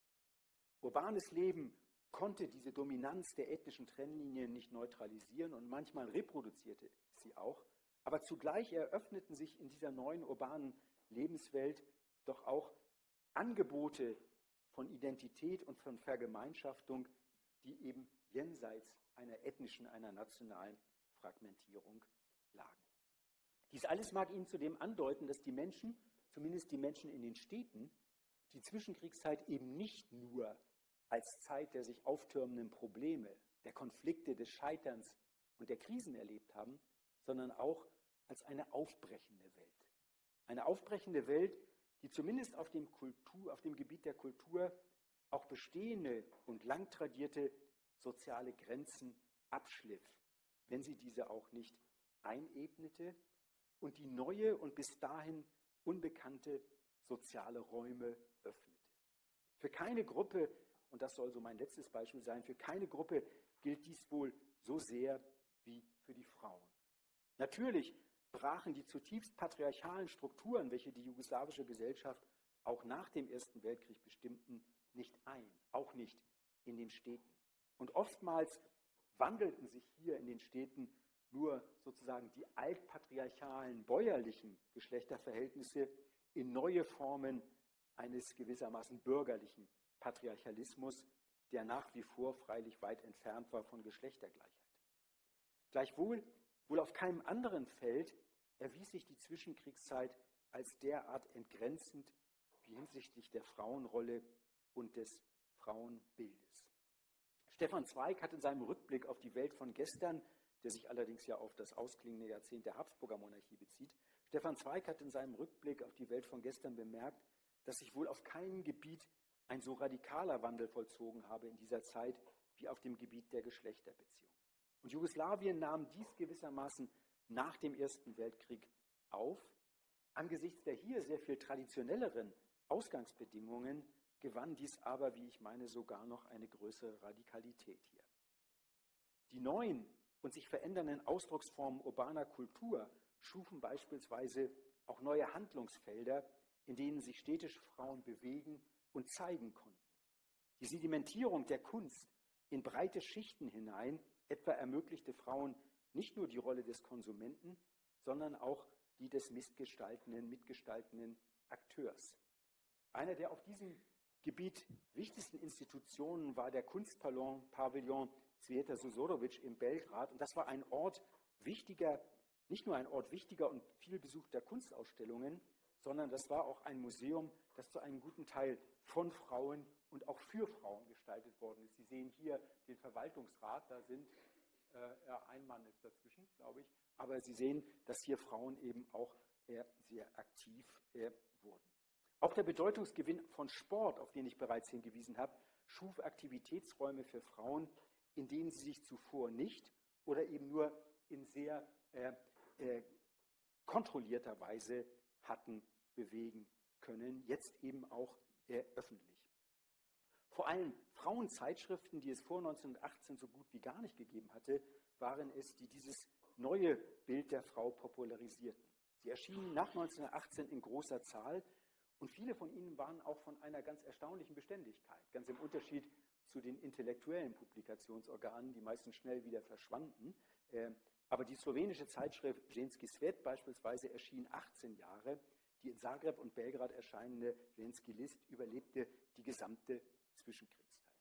Urbanes Leben konnte diese Dominanz der ethnischen Trennlinien nicht neutralisieren und manchmal reproduzierte sie auch, aber zugleich eröffneten sich in dieser neuen urbanen Lebenswelt doch auch Angebote von Identität und von Vergemeinschaftung, die eben jenseits einer ethnischen, einer nationalen Fragmentierung lagen. Dies alles mag Ihnen zudem andeuten, dass die Menschen, zumindest die Menschen in den Städten, die Zwischenkriegszeit eben nicht nur als Zeit der sich auftürmenden Probleme, der Konflikte, des Scheiterns und der Krisen erlebt haben, sondern auch als eine aufbrechende. Eine aufbrechende Welt, die zumindest auf dem, Kultur, auf dem Gebiet der Kultur auch bestehende und lang tradierte soziale Grenzen abschliff, wenn sie diese auch nicht einebnete und die neue und bis dahin unbekannte soziale Räume öffnete. Für keine Gruppe, und das soll so mein letztes Beispiel sein, für keine Gruppe gilt dies wohl so sehr wie für die Frauen. Natürlich brachen die zutiefst patriarchalen Strukturen, welche die jugoslawische Gesellschaft auch nach dem Ersten Weltkrieg bestimmten, nicht ein, auch nicht in den Städten. Und oftmals wandelten sich hier in den Städten nur sozusagen die altpatriarchalen bäuerlichen Geschlechterverhältnisse in neue Formen eines gewissermaßen bürgerlichen Patriarchalismus, der nach wie vor freilich weit entfernt war von Geschlechtergleichheit. Gleichwohl, wohl auf keinem anderen Feld erwies sich die Zwischenkriegszeit als derart entgrenzend wie hinsichtlich der Frauenrolle und des Frauenbildes. Stefan Zweig hat in seinem Rückblick auf die Welt von gestern der sich allerdings ja auf das ausklingende Jahrzehnt der Habsburger Monarchie bezieht. Stefan Zweig hat in seinem Rückblick auf die Welt von gestern bemerkt, dass sich wohl auf keinem Gebiet ein so radikaler Wandel vollzogen habe in dieser Zeit wie auf dem Gebiet der Geschlechterbeziehung. Und Jugoslawien nahm dies gewissermaßen nach dem Ersten Weltkrieg auf. Angesichts der hier sehr viel traditionelleren Ausgangsbedingungen gewann dies aber, wie ich meine, sogar noch eine größere Radikalität hier. Die neuen und sich verändernden Ausdrucksformen urbaner Kultur schufen beispielsweise auch neue Handlungsfelder, in denen sich städtische Frauen bewegen und zeigen konnten. Die Sedimentierung der Kunst in breite Schichten hinein etwa ermöglichte Frauen nicht nur die Rolle des Konsumenten, sondern auch die des mitgestaltenden, mitgestaltenden Akteurs. Einer der auf diesem Gebiet wichtigsten Institutionen war der Kunstpavillon Sveta Susorovic in Belgrad. Und das war ein Ort wichtiger, nicht nur ein Ort wichtiger und viel besuchter Kunstausstellungen, sondern das war auch ein Museum, das zu einem guten Teil von Frauen und auch für Frauen gestaltet worden ist. Sie sehen hier den Verwaltungsrat, da sind äh, ja, ein Mann ist dazwischen, glaube ich, aber Sie sehen, dass hier Frauen eben auch äh, sehr aktiv äh, wurden. Auch der Bedeutungsgewinn von Sport, auf den ich bereits hingewiesen habe, schuf Aktivitätsräume für Frauen, in denen sie sich zuvor nicht oder eben nur in sehr äh, äh, kontrollierter Weise hatten bewegen können, jetzt eben auch äh, öffentlich. Vor allem Frauenzeitschriften, die es vor 1918 so gut wie gar nicht gegeben hatte, waren es, die dieses neue Bild der Frau popularisierten. Sie erschienen nach 1918 in großer Zahl Und viele von ihnen waren auch von einer ganz erstaunlichen Beständigkeit, ganz im Unterschied zu den intellektuellen Publikationsorganen, die meistens schnell wieder verschwanden. Äh, aber die slowenische Zeitschrift Ženski Svet beispielsweise erschien 18 Jahre. Die in Zagreb und Belgrad erscheinende Ženski List überlebte die gesamte Zwischenkriegszeit.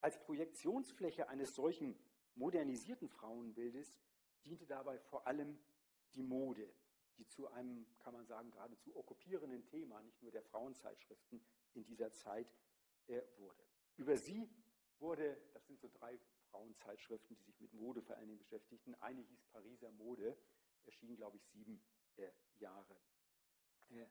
Als Projektionsfläche eines solchen modernisierten Frauenbildes diente dabei vor allem die Mode, die zu einem, kann man sagen, geradezu okkupierenden Thema, nicht nur der Frauenzeitschriften in dieser Zeit äh, wurde. Über sie wurde, das sind so drei Frauenzeitschriften, die sich mit Mode vor allen Dingen beschäftigten. Eine hieß Pariser Mode, erschien, glaube ich, sieben äh, Jahre. Äh,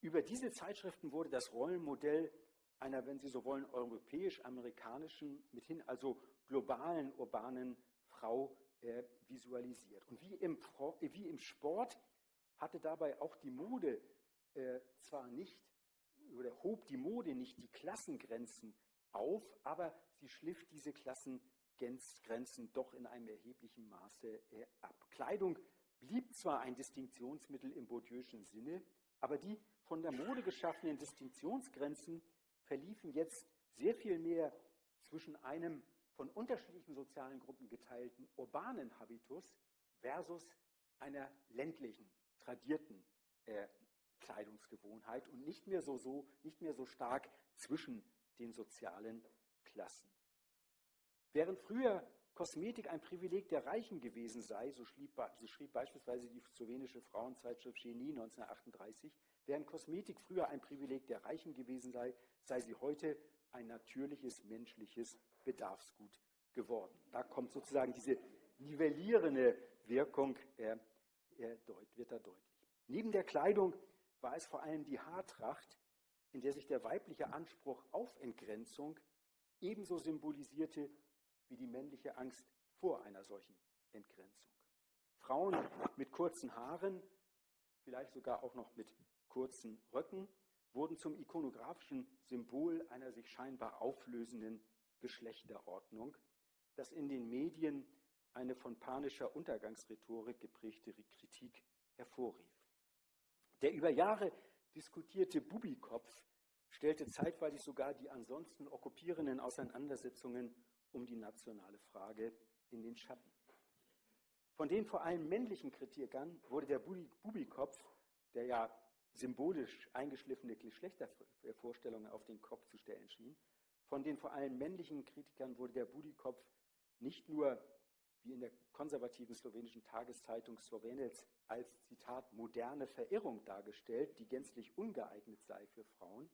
über diese Zeitschriften wurde das Rollenmodell einer, wenn Sie so wollen, europäisch-amerikanischen, mithin also globalen urbanen Frau äh, visualisiert. Und wie im, wie im, Sport hatte dabei auch die Mode äh, zwar nicht, oder hob die Mode nicht die Klassengrenzen auf, aber sie schliff diese Klassengrenzen doch in einem erheblichen Maße äh, ab. Kleidung blieb zwar ein Distinktionsmittel im Bourdieu'schen Sinne, aber die von der Mode geschaffenen Distinktionsgrenzen verliefen jetzt sehr viel mehr zwischen einem von unterschiedlichen sozialen Gruppen geteilten urbanen Habitus versus einer ländlichen, tradierten äh, Kleidungsgewohnheit und nicht mehr so, so, nicht mehr so stark zwischen den sozialen Klassen. Während früher Kosmetik ein Privileg der Reichen gewesen sei, so schrieb, so schrieb beispielsweise die slowenische Frauenzeitschrift Genie 1938, während Kosmetik früher ein Privileg der Reichen gewesen sei, sei sie heute ein natürliches menschliches Bedarfsgut geworden. Da kommt sozusagen diese nivellierende Wirkung, äh, äh, wird da deutlich. Neben der Kleidung war es vor allem die Haartracht, in der sich der weibliche Anspruch auf Entgrenzung ebenso symbolisierte wie die männliche Angst vor einer solchen Entgrenzung. Frauen mit kurzen Haaren, vielleicht sogar auch noch mit kurzen Röcken, wurden zum ikonografischen Symbol einer sich scheinbar auflösenden Geschlechterordnung, das in den Medien eine von panischer Untergangsrhetorik geprägte Kritik hervorrief. Der über Jahre diskutierte Bubikopf stellte zeitweilig sogar die ansonsten okkupierenden Auseinandersetzungen um die nationale Frage in den Schatten. Von den vor allem männlichen Kritikern wurde der Bubikopf, der ja symbolisch eingeschliffene Geschlechtervorstellungen auf den Kopf zu stellen schien, von den vor allem männlichen Kritikern wurde der Budikopf nicht nur wie in der konservativen slowenischen Tageszeitung Slowenec als Zitat moderne Verirrung dargestellt, die gänzlich ungeeignet sei für Frauen.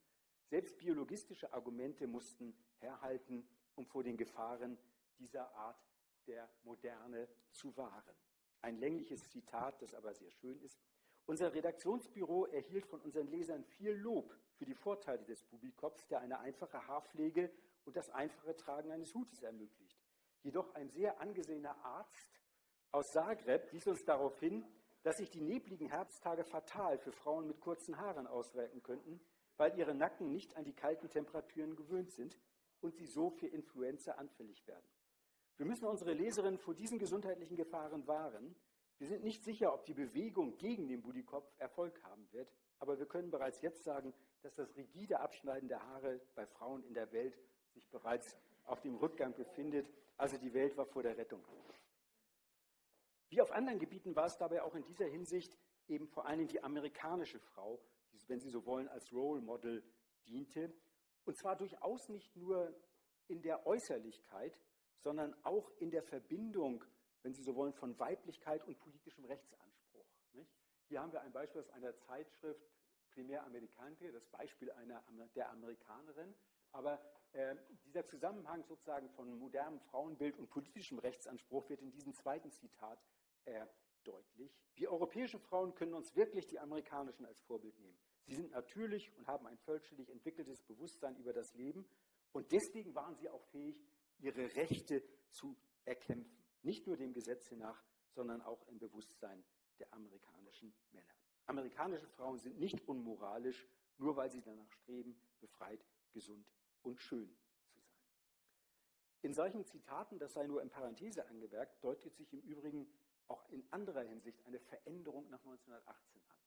Selbst biologistische Argumente mussten herhalten, um vor den Gefahren dieser Art der Moderne zu wahren. Ein längliches Zitat, das aber sehr schön ist. Unser Redaktionsbüro erhielt von unseren Lesern viel Lob für die Vorteile des Bubikops, der eine einfache Haarpflege und das einfache Tragen eines Hutes ermöglicht. Jedoch ein sehr angesehener Arzt aus Zagreb wies uns darauf hin, dass sich die nebligen Herbsttage fatal für Frauen mit kurzen Haaren auswirken könnten, weil ihre Nacken nicht an die kalten Temperaturen gewöhnt sind und sie so für Influenza anfällig werden. Wir müssen unsere Leserinnen vor diesen gesundheitlichen Gefahren wahren. Wir sind nicht sicher, ob die Bewegung gegen den Budikopf Erfolg haben wird, aber wir können bereits jetzt sagen, dass das rigide Abschneiden der Haare bei Frauen in der Welt sich bereits auf dem Rückgang befindet. Also die Welt war vor der Rettung. Wie auf anderen Gebieten war es dabei auch in dieser Hinsicht eben vor allem die amerikanische Frau, die, wenn Sie so wollen, als Role Model diente. Und zwar durchaus nicht nur in der Äußerlichkeit, sondern auch in der Verbindung, wenn Sie so wollen, von Weiblichkeit und politischem Rechtsanspruch. Nicht? Hier haben wir ein Beispiel aus einer Zeitschrift primär Amerikaner, das Beispiel einer, der Amerikanerin. Aber äh, dieser Zusammenhang sozusagen von modernem Frauenbild und politischem Rechtsanspruch wird in diesem zweiten Zitat äh, deutlich. Wir europäischen Frauen können uns wirklich die amerikanischen als Vorbild nehmen. Sie sind natürlich und haben ein vollständig entwickeltes Bewusstsein über das Leben und deswegen waren sie auch fähig, ihre Rechte zu erkämpfen. Nicht nur dem Gesetze nach, sondern auch im Bewusstsein der amerikanischen Männer. Amerikanische Frauen sind nicht unmoralisch, nur weil sie danach streben, befreit, gesund und schön zu sein. In solchen Zitaten, das sei nur in Parenthese angemerkt, deutet sich im Übrigen auch in anderer Hinsicht eine Veränderung nach 1918 an.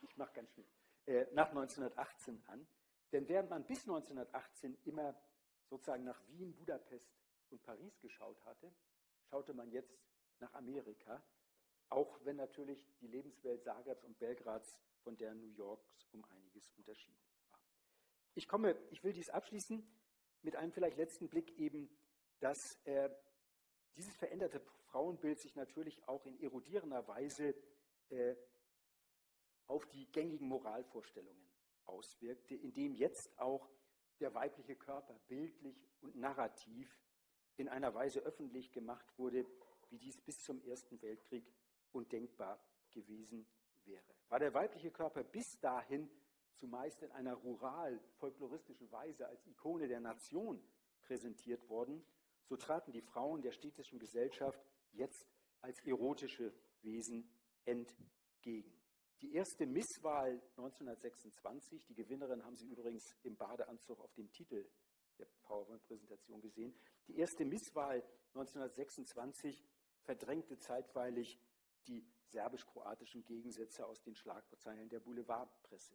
Ich mache ganz schnell. Äh, nach 1918 an. Denn während man bis 1918 immer sozusagen nach Wien, Budapest und Paris geschaut hatte, schaute man jetzt nach Amerika, auch wenn natürlich die Lebenswelt Zagrebs und Belgrads von der New Yorks um einiges unterschieden war. Ich komme, ich will dies abschließen mit einem vielleicht letzten Blick eben, dass äh, dieses veränderte Frauenbild sich natürlich auch in erodierender Weise äh, auf die gängigen Moralvorstellungen auswirkte, indem jetzt auch der weibliche Körper bildlich und narrativ in einer Weise öffentlich gemacht wurde, wie dies bis zum Ersten Weltkrieg undenkbar gewesen wäre. War der weibliche Körper bis dahin zumeist in einer rural-folkloristischen Weise als Ikone der Nation präsentiert worden, so traten die Frauen der städtischen Gesellschaft jetzt als erotische Wesen entgegen. Die erste Misswahl 1926, die Gewinnerin haben Sie übrigens im Badeanzug auf dem Titel der PowerPoint-Präsentation gesehen, die erste Misswahl 1926 verdrängte zeitweilig die serbisch-kroatischen Gegensätze aus den Schlagzeilen der Boulevardpresse.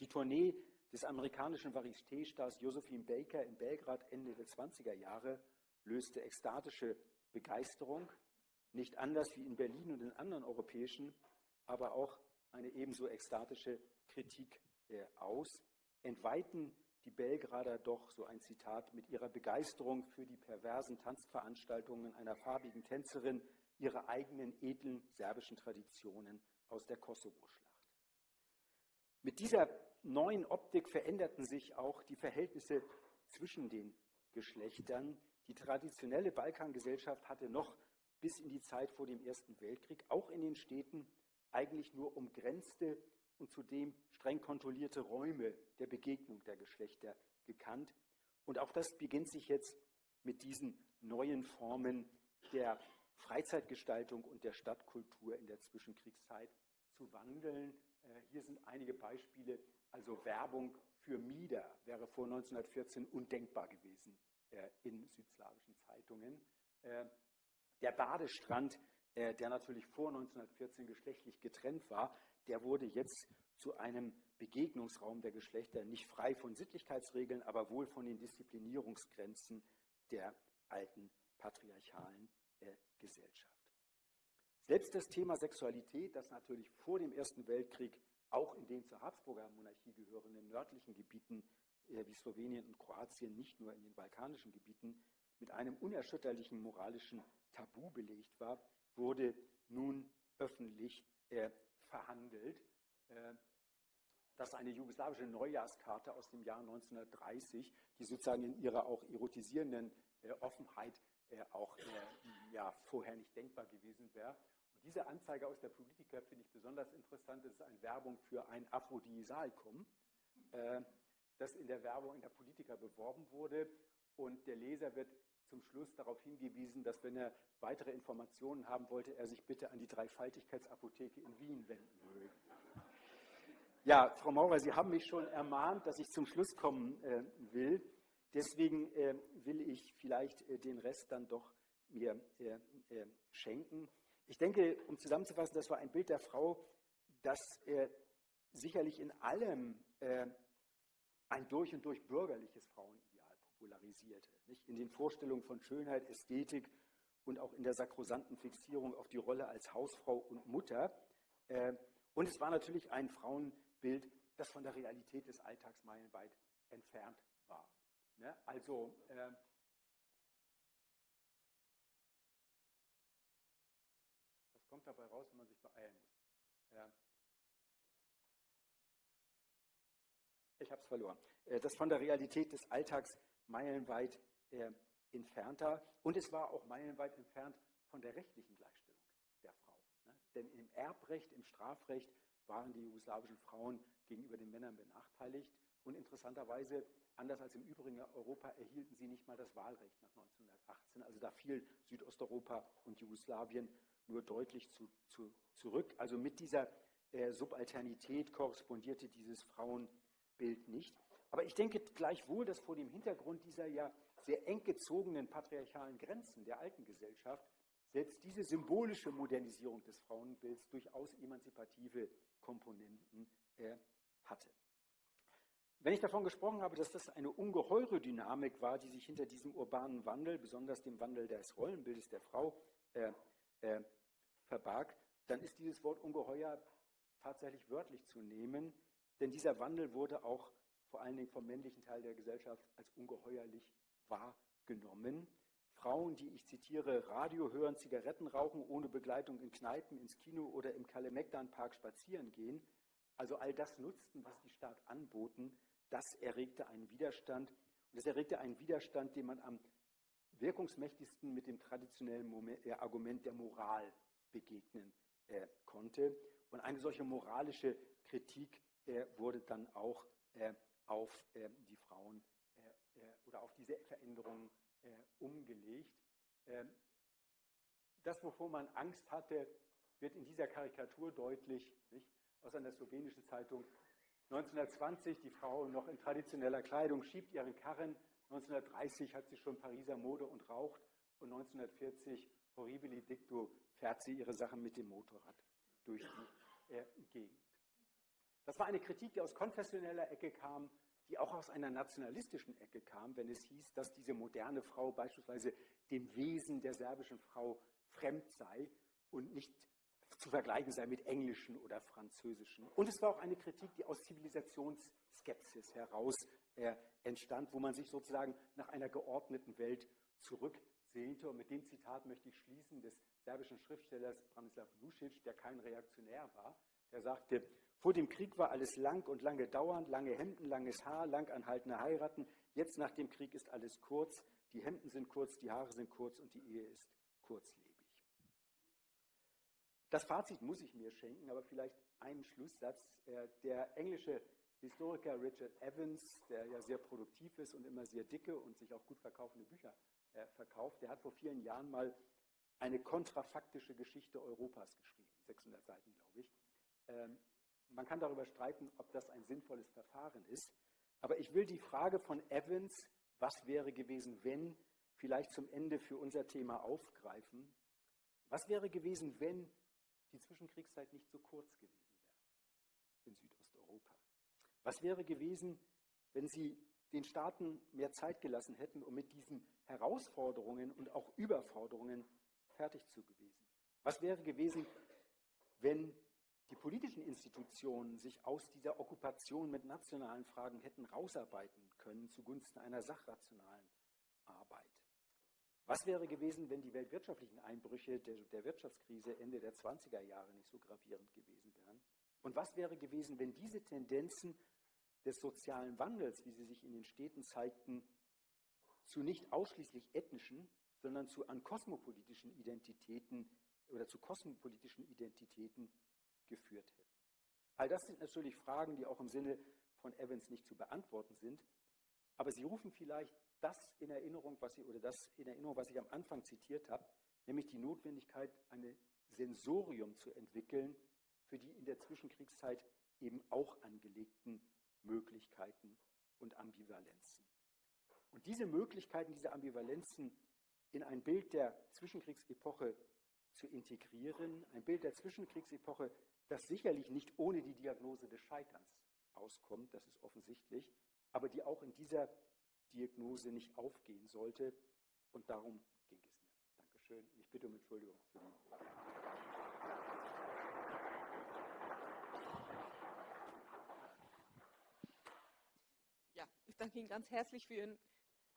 Die Tournee des amerikanischen Varieté-Stars Josephine Baker in Belgrad Ende der 20er Jahre löste ekstatische Begeisterung, nicht anders wie in Berlin und in anderen europäischen, aber auch eine ebenso ekstatische Kritik äh, aus, entweihten die Belgrader doch, so ein Zitat, mit ihrer Begeisterung für die perversen Tanzveranstaltungen einer farbigen Tänzerin ihre eigenen edlen serbischen Traditionen aus der Kosovo-Schlacht. Mit dieser neuen Optik veränderten sich auch die Verhältnisse zwischen den Geschlechtern. Die traditionelle Balkangesellschaft hatte noch bis in die Zeit vor dem Ersten Weltkrieg auch in den Städten eigentlich nur umgrenzte und zudem streng kontrollierte Räume der Begegnung der Geschlechter gekannt. Und auch das beginnt sich jetzt mit diesen neuen Formen der Freizeitgestaltung und der Stadtkultur in der Zwischenkriegszeit zu wandeln. Äh, hier sind einige Beispiele. Also Werbung für Mieder wäre vor 1914 undenkbar gewesen äh, in südslawischen Zeitungen. Äh, der Badestrand der natürlich vor 1914 geschlechtlich getrennt war, der wurde jetzt zu einem Begegnungsraum der Geschlechter, nicht frei von Sittlichkeitsregeln, aber wohl von den Disziplinierungsgrenzen der alten patriarchalen äh, Gesellschaft. Selbst das Thema Sexualität, das natürlich vor dem Ersten Weltkrieg auch in den zur Habsburger Monarchie gehörenden nördlichen Gebieten äh, wie Slowenien und Kroatien, nicht nur in den balkanischen Gebieten, mit einem unerschütterlichen moralischen Tabu belegt war, wurde nun öffentlich äh, verhandelt. Äh, das ist eine jugoslawische Neujahrskarte aus dem Jahr 1930, die sozusagen in ihrer auch erotisierenden äh, Offenheit äh, auch ja, vorher nicht denkbar gewesen wäre. Und diese Anzeige aus der Politiker finde ich besonders interessant. Das ist eine Werbung für ein Aphrodisiakum, äh, das in der Werbung in der Politiker beworben wurde. Und der Leser wird zum Schluss darauf hingewiesen, dass wenn er weitere Informationen haben wollte, er sich bitte an die Dreifaltigkeitsapotheke in Wien wenden möge. Ja, Frau Maurer, Sie haben mich schon ermahnt, dass ich zum Schluss kommen äh, will. Deswegen äh, will ich vielleicht äh, den Rest dann doch mir äh, äh, schenken. Ich denke, um zusammenzufassen, das war ein Bild der Frau, das äh, sicherlich in allem ein durch und durch bürgerliches Frauen popularisierte. Nicht? In den Vorstellungen von Schönheit, Ästhetik und auch in der sakrosanten Fixierung auf die Rolle als Hausfrau und Mutter. Äh, und es war natürlich ein Frauenbild, das von der Realität des Alltags meilenweit entfernt war. Ne? Also äh, was kommt dabei raus, wenn man sich beeilen muss? Ich habe es verloren. Äh, das von der Realität des Alltags meilenweit äh, entfernter und es war auch meilenweit entfernt von der rechtlichen Gleichstellung der Frau. Ne? Denn im Erbrecht, im Strafrecht waren die jugoslawischen Frauen gegenüber den Männern benachteiligt und interessanterweise, anders als im übrigen Europa, erhielten sie nicht mal das Wahlrecht nach 1918. Also da fiel Südosteuropa und Jugoslawien nur deutlich zu, zu, zurück. Also mit dieser äh, Subalternität korrespondierte dieses Frauenbild nicht. Aber ich denke gleichwohl, dass vor dem Hintergrund dieser ja sehr eng gezogenen patriarchalen Grenzen der alten Gesellschaft selbst diese symbolische Modernisierung des Frauenbilds durchaus emanzipative Komponenten äh, hatte. Wenn ich davon gesprochen habe, dass das eine ungeheure Dynamik war, die sich hinter diesem urbanen Wandel, besonders dem Wandel des Rollenbildes der Frau, äh, äh, verbarg, dann ist dieses Wort ungeheuer tatsächlich wörtlich zu nehmen, denn dieser Wandel wurde auch vor allen Dingen vom männlichen Teil der Gesellschaft als ungeheuerlich wahrgenommen. Frauen, die, ich zitiere, Radio hören, Zigaretten rauchen, ohne Begleitung in Kneipen, ins Kino oder im Kalemegdan-Park spazieren gehen, also all das nutzten, was die Staat anboten, das erregte einen Widerstand. Und es erregte einen Widerstand, den man am wirkungsmächtigsten mit dem traditionellen äh, Argument der Moral begegnen äh, konnte. Und eine solche moralische Kritik äh, wurde dann auch äh, auf äh, die Frauen äh, oder auf diese Veränderungen umgelegt. Ähm, das, wovor man Angst hatte, wird in dieser Karikatur deutlich nicht? aus einer slowenischen Zeitung. 1920 die Frau noch in traditioneller Kleidung schiebt ihren Karren. 1930 hat sie schon Pariser Mode und raucht. Und 1940 horribili dictu fährt sie ihre Sachen mit dem Motorrad durch die äh, Gegend. Das war eine Kritik, die aus konfessioneller Ecke kam, die auch aus einer nationalistischen Ecke kam, wenn es hieß, dass diese moderne Frau beispielsweise dem Wesen der serbischen Frau fremd sei und nicht zu vergleichen sei mit englischen oder französischen. Und es war auch eine Kritik, die aus Zivilisationsskepsis heraus äh, entstand, wo man sich sozusagen nach einer geordneten Welt zurücksehnte. Und mit dem Zitat möchte ich schließen des serbischen Schriftstellers Branislav Lucic, der kein Reaktionär war. Der sagte, vor dem Krieg war alles lang und lange dauernd, lange Hemden, langes Haar, lang anhaltende Heiraten. Jetzt nach dem Krieg ist alles kurz. Die Hemden sind kurz, die Haare sind kurz und die Ehe ist kurzlebig. Das Fazit muss ich mir schenken, aber vielleicht einen Schlusssatz. Äh, der englische Historiker Richard Evans, der ja sehr produktiv ist und immer sehr dicke und sich auch gut verkaufende Bücher äh, verkauft, der hat vor vielen Jahren mal eine kontrafaktische Geschichte Europas geschrieben, 600 Seiten, glaube ich. Man kann darüber streiten, ob das ein sinnvolles Verfahren ist, aber ich will die Frage von Evans, was wäre gewesen, wenn, vielleicht zum Ende für unser Thema aufgreifen. Was wäre gewesen, wenn die Zwischenkriegszeit nicht so kurz gewesen wäre in Südosteuropa? Was wäre gewesen, wenn sie den Staaten mehr Zeit gelassen hätten, um mit diesen Herausforderungen und auch Überforderungen fertig zu gewesen? Was wäre gewesen, wenn die politischen Institutionen sich aus dieser Okkupation mit nationalen Fragen hätten rausarbeiten können zugunsten einer sachrationalen Arbeit? Was wäre gewesen, wenn die weltwirtschaftlichen Einbrüche der, der, Wirtschaftskrise Ende der 20er Jahre nicht so gravierend gewesen wären? Und was wäre gewesen, wenn diese Tendenzen des sozialen Wandels, wie sie sich in den Städten zeigten, zu nicht ausschließlich ethnischen, sondern zu an kosmopolitischen Identitäten oder zu kosmopolitischen Identitäten geführt hätten? All das sind natürlich Fragen, die auch im Sinne von Evans nicht zu beantworten sind, aber sie rufen vielleicht das in Erinnerung, was ich, oder das in Erinnerung, was ich am Anfang zitiert habe, nämlich die Notwendigkeit, ein Sensorium zu entwickeln für die in der Zwischenkriegszeit eben auch angelegten Möglichkeiten und Ambivalenzen. Und diese Möglichkeiten, diese Ambivalenzen in ein Bild der Zwischenkriegsepoche zu integrieren, ein Bild der Zwischenkriegsepoche, das sicherlich nicht ohne die Diagnose des Scheiterns auskommt, das ist offensichtlich, aber die auch in dieser Diagnose nicht aufgehen sollte. Und darum ging es mir. Dankeschön. Und ich bitte um Entschuldigung für die. Ja, ich danke Ihnen ganz herzlich für Ihren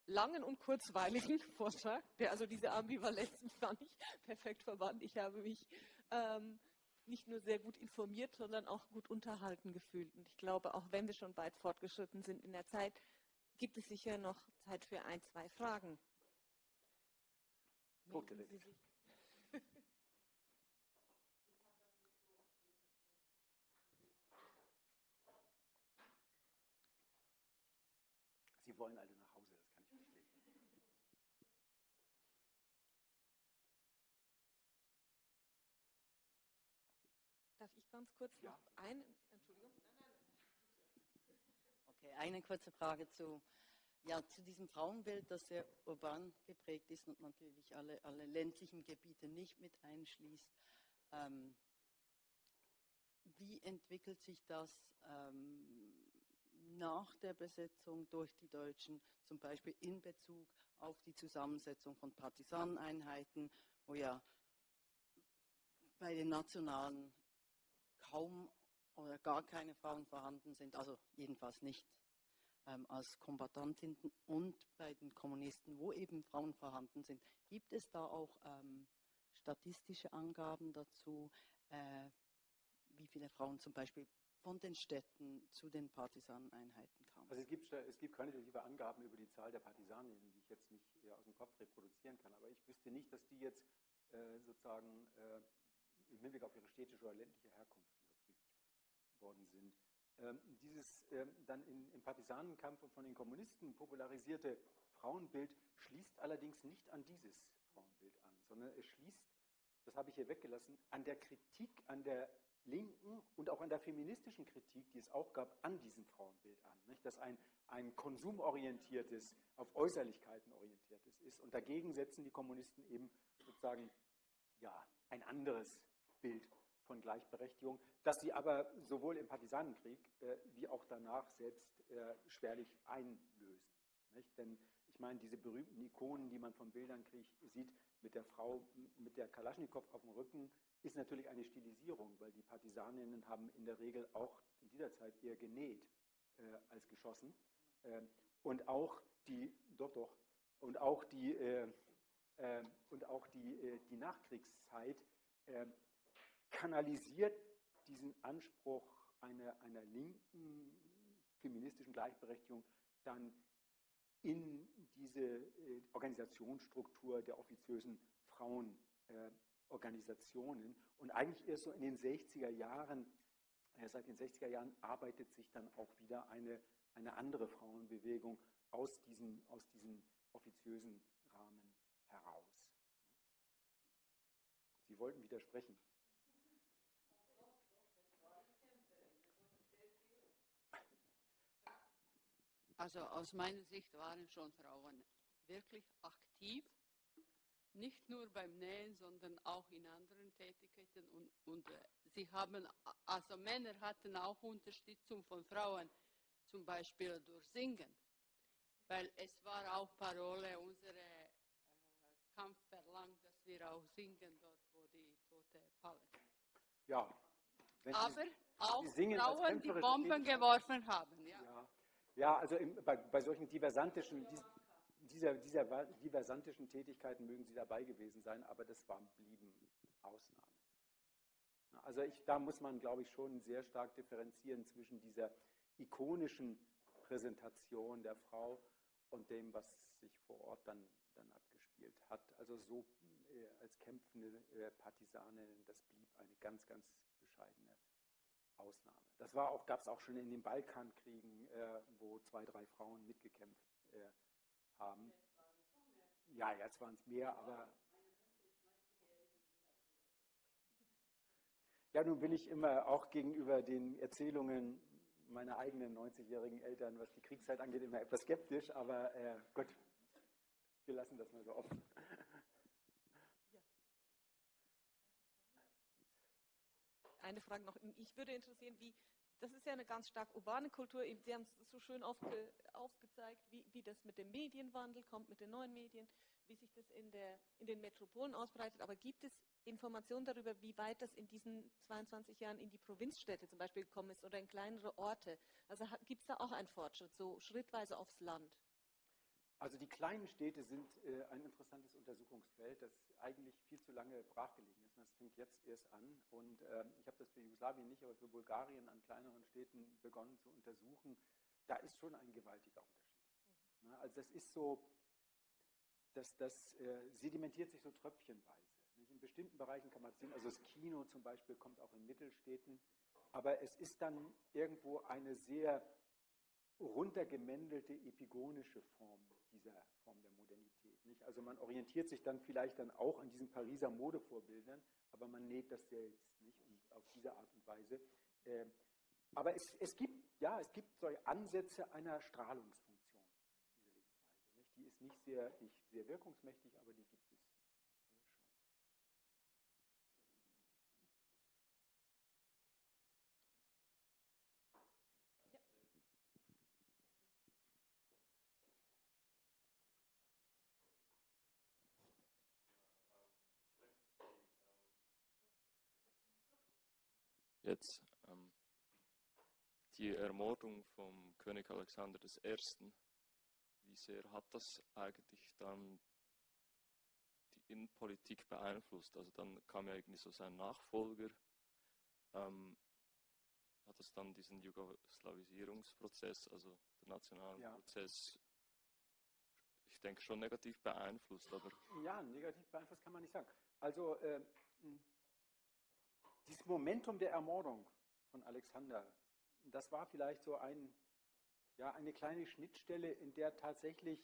langen und kurzweiligen Vortrag, der also diese Ambivalenzen gar nicht perfekt verband. Ich habe mich ähm, nicht nur sehr gut informiert, sondern auch gut unterhalten gefühlt. Und ich glaube, auch wenn wir schon weit fortgeschritten sind in der Zeit, gibt es sicher noch Zeit für ein, zwei Fragen. Hochgeregt. Sie wollen alle nach Hause, das kann ich verstehen. Darf ich ganz kurz ja. noch einen Okay, eine kurze Frage zu, Ja, zu diesem Frauenbild, das sehr urban geprägt ist und natürlich alle, alle ländlichen Gebiete nicht mit einschließt. Ähm, wie entwickelt sich das ähm, nach der Besetzung durch die Deutschen, zum Beispiel in Bezug auf die Zusammensetzung von Partisaneneinheiten, wo ja bei den Nationalen kaum oder gar keine Frauen vorhanden sind, also jedenfalls nicht ähm, als Kombatantinnen und bei den Kommunisten, wo eben Frauen vorhanden sind. Gibt es da auch ähm, statistische Angaben dazu, äh, wie viele Frauen zum Beispiel von den Städten zu den Partisaneneinheiten kamen? Also es gibt, es gibt quantitative Angaben über die Zahl der Partisanen, die ich jetzt nicht aus dem Kopf reproduzieren kann, aber ich wüsste nicht, dass die jetzt äh, sozusagen äh, im Hinblick auf ihre städtische oder ländliche Herkunft worden sind. Ähm, dieses ähm, dann im Partisanenkampf und von den Kommunisten popularisierte Frauenbild schließt allerdings nicht an dieses Frauenbild an, sondern es schließt, das habe ich hier weggelassen, an der Kritik an der linken und auch an der feministischen Kritik, die es auch gab, an diesem Frauenbild an. Dass ein, ein konsumorientiertes, auf Äußerlichkeiten orientiertes ist. Und dagegen setzen die Kommunisten eben sozusagen ja, ein anderes Bild von Gleichberechtigung, das sie aber sowohl im Partisanenkrieg äh, wie auch danach selbst äh, schwerlich einlösen. Nicht? Denn ich meine, diese berühmten Ikonen, die man von Bildern kriegt, sieht mit der Frau mit der Kalaschnikow auf dem Rücken, ist natürlich eine Stilisierung, weil die Partisaninnen haben in der Regel auch in dieser Zeit eher genäht äh, als geschossen. Äh, und auch die, doch, doch, und auch die, äh, äh und auch die, die Nachkriegszeit kanalisiert diesen Anspruch einer, einer linken feministischen Gleichberechtigung dann in diese Organisationsstruktur der offiziösen Frauen Organisationen. Und eigentlich erst so in den 60er Jahren, äh, seit den 60er Jahren arbeitet sich dann auch wieder eine, eine andere Frauenbewegung aus diesem, aus diesem offiziösen Rahmen heraus. Sie wollten widersprechen. Also aus meiner Sicht waren schon Frauen wirklich aktiv nicht nur beim Nähen, sondern auch in anderen Tätigkeiten. Und, und äh, sie haben, also Männer hatten auch Unterstützung von Frauen, zum Beispiel durch Singen. Weil es war auch Parole unserer äh, Kampf verlangt, dass wir auch singen dort, wo die Tote fallen. Ja. Aber Sie, auch Sie Frauen, die Bomben geworfen haben. Ja, ja. also im, bei, bei solchen diversantischen, dieser, dieser diversantischen Tätigkeiten mögen sie dabei gewesen sein, aber das waren, blieben Ausnahmen. Also ich, da muss man, glaube ich, schon sehr stark differenzieren zwischen dieser ikonischen Präsentation der Frau und dem, was sich vor Ort dann, dann abgespielt hat. Also so äh, als kämpfende äh, Partisanin, das blieb eine ganz, ganz bescheidene Ausnahme. Das gab es auch schon in den Balkankriegen, äh, wo zwei, drei Frauen mitgekämpft äh, haben. Ja, jetzt waren es mehr, aber. Ja, nun bin ich immer auch gegenüber den Erzählungen meiner eigenen 90-jährigen Eltern, was die Kriegszeit angeht, immer etwas skeptisch, aber äh, gut, wir lassen das mal so offen. Eine Frage noch. Ich würde interessieren, wie, das ist ja eine ganz stark urbane Kultur. Sie haben es so schön aufge, aufgezeigt, wie, wie das mit dem Medienwandel kommt, mit den neuen Medien, wie sich das in, der, in den Metropolen ausbreitet. Aber gibt es Informationen darüber, wie weit das in diesen 22 Jahren in die Provinzstädte zum Beispiel gekommen ist oder in kleinere Orte? Also gibt es da auch einen Fortschritt, so schrittweise aufs Land? Also die kleinen Städte sind äh, ein interessantes Untersuchungsfeld, das eigentlich viel zu lange brachgelegen ist. Und das fängt jetzt erst an. Und äh, ich habe das für Jugoslawien nicht, aber für Bulgarien an kleineren Städten begonnen zu untersuchen. Da ist schon ein gewaltiger Unterschied. Mhm. also das ist so, das, das äh, sedimentiert sich so tröpfchenweise. Nicht? In bestimmten Bereichen kann man das sehen. Also das Kino zum Beispiel kommt auch in Mittelstädten. Aber es ist dann irgendwo eine sehr runtergemändelte epigonische Form dieser Form der Modernität. Nicht? Also man orientiert sich dann vielleicht dann auch an diesen Pariser Modevorbildern, aber man näht das selbst nicht und auf diese Art und Weise. Äh, aber es, es, gibt ja, es gibt solche Ansätze einer Strahlungsfunktion, ist nicht sehr, nicht sehr wirkungsmächtig, aber die gibt es schon. Jetzt ähm, die Ermordung vom König Alexander I. Wie sehr hat das eigentlich dann die Innenpolitik beeinflusst? Also dann kam ja irgendwie so sein Nachfolger. Ähm, hat das dann diesen Jugoslawisierungsprozess, also den nationalen Ja. Prozess, ich denke schon negativ beeinflusst, aber Ja, negativ beeinflusst kann man nicht sagen. Also äh, dieses Momentum der Ermordung von Alexander, das war vielleicht so ein, ja, eine kleine Schnittstelle, in der tatsächlich,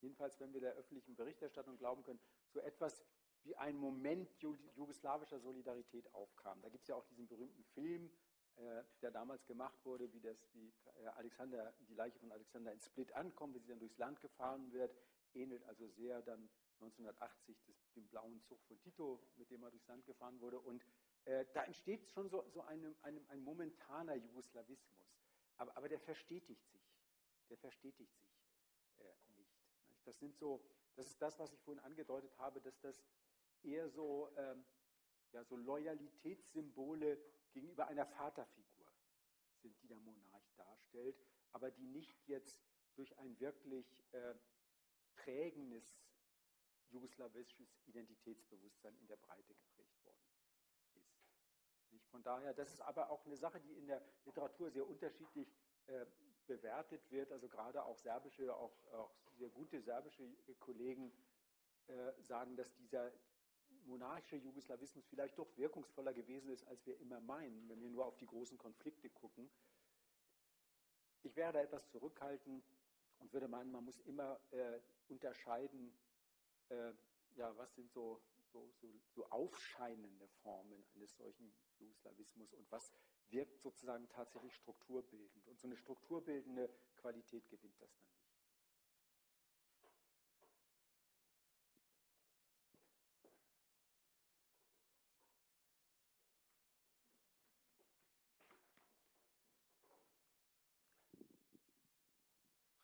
jedenfalls wenn wir der öffentlichen Berichterstattung glauben können, so etwas wie ein Moment ju jugoslawischer Solidarität aufkam. Da gibt es ja auch diesen berühmten Film, äh, der damals gemacht wurde, wie, das, wie äh, Alexander, die Leiche von Alexander in Split ankommt, wie sie dann durchs Land gefahren wird, ähnelt also sehr dann 1980 des, dem blauen Zug von Tito, mit dem er durchs Land gefahren wurde. Und äh, da entsteht schon so, so einem, einem, ein momentaner Jugoslawismus. Aber, aber der verstetigt sich. Der verstetigt sich äh, nicht. Das sind so, das ist das, was ich vorhin angedeutet habe, dass das eher so, ähm, ja, so Loyalitätssymbole gegenüber einer Vaterfigur sind, die der Monarch darstellt, aber die nicht jetzt durch ein wirklich äh, prägendes jugoslawisches Identitätsbewusstsein in der Breite geprägt? Von daher, das ist aber auch eine Sache, die in der Literatur sehr unterschiedlich äh, bewertet wird. Also gerade auch serbische, auch, auch sehr gute serbische Kollegen äh, sagen, dass dieser monarchische Jugoslawismus vielleicht doch wirkungsvoller gewesen ist, als wir immer meinen, wenn wir nur auf die großen Konflikte gucken. Ich wäre da etwas zurückhaltend und würde meinen, man muss immer äh, unterscheiden, äh, ja, was sind so, so, so, so aufscheinende Formen eines solchen Jugoslawismus und was wirkt sozusagen tatsächlich strukturbildend. Und so eine strukturbildende Qualität gewinnt das dann nicht.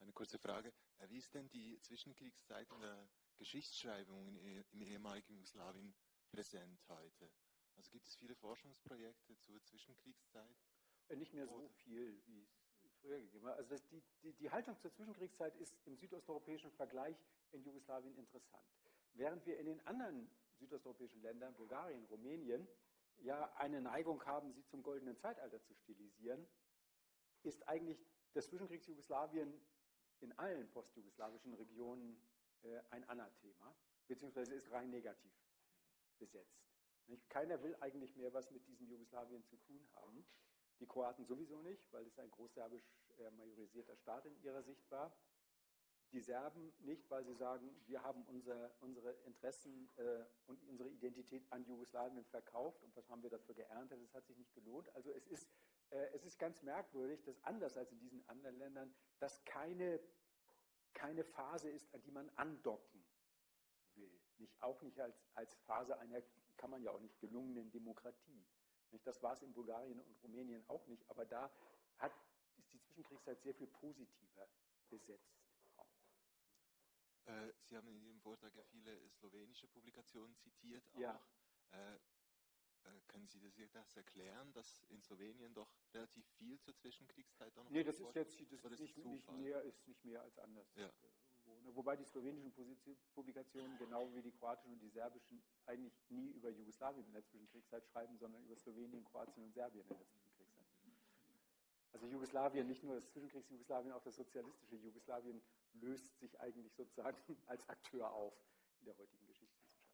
Eine kurze Frage. Äh, Wie ist denn die Zwischenkriegszeit in der Geschichtsschreibung in, im ehemaligen Jugoslawien präsent heute? Also gibt es viele Forschungsprojekte zur Zwischenkriegszeit? Äh, Nicht mehr so viel, wie es früher gegeben hat. Also die, die, die Haltung zur Zwischenkriegszeit ist im südosteuropäischen Vergleich in Jugoslawien interessant. Während wir in den anderen südosteuropäischen Ländern, Bulgarien, Rumänien, ja eine Neigung haben, sie zum goldenen Zeitalter zu stilisieren, ist eigentlich das Zwischenkriegsjugoslawien in allen postjugoslawischen Regionen äh, ein Anathema, beziehungsweise ist rein negativ besetzt. Nicht? Keiner will eigentlich mehr was mit diesem Jugoslawien zu tun haben. Die Kroaten sowieso nicht, weil es ein großserbisch äh, majorisierter Staat in ihrer Sicht war. Die Serben nicht, weil sie sagen, wir haben unser, unsere Interessen äh, und unsere Identität an Jugoslawien verkauft und was haben wir dafür geerntet, das hat sich nicht gelohnt. Also es ist, es ist ganz merkwürdig, dass anders als in diesen anderen Ländern das keine, keine Phase ist, an die man andocken will. Nicht, auch nicht als, als Phase einer, kann man ja auch nicht, gelungenen Demokratie. Nicht? Das war es in Bulgarien und Rumänien auch nicht, aber da hat, ist die Zwischenkriegszeit sehr viel positiver besetzt. Äh, Sie haben in Ihrem Vortrag ja viele slowenische Publikationen zitiert. Auch. Ja. Äh, können Sie das, das erklären, dass in Slowenien doch relativ viel zur Zwischenkriegszeit auch noch Nee, das ist jetzt das ist nicht, nicht, mehr, ist nicht mehr als anders. Ja. äh, ne? Wobei die slowenischen Publikationen, genau wie die kroatischen und die serbischen, eigentlich nie über Jugoslawien in der Zwischenkriegszeit schreiben, sondern über Slowenien, Kroatien und Serbien in der Zwischenkriegszeit. Also Jugoslawien, nicht nur das Zwischenkriegs-Jugoslawien, auch das sozialistische Jugoslawien löst sich eigentlich sozusagen als Akteur auf in der heutigen Geschichtswissenschaft.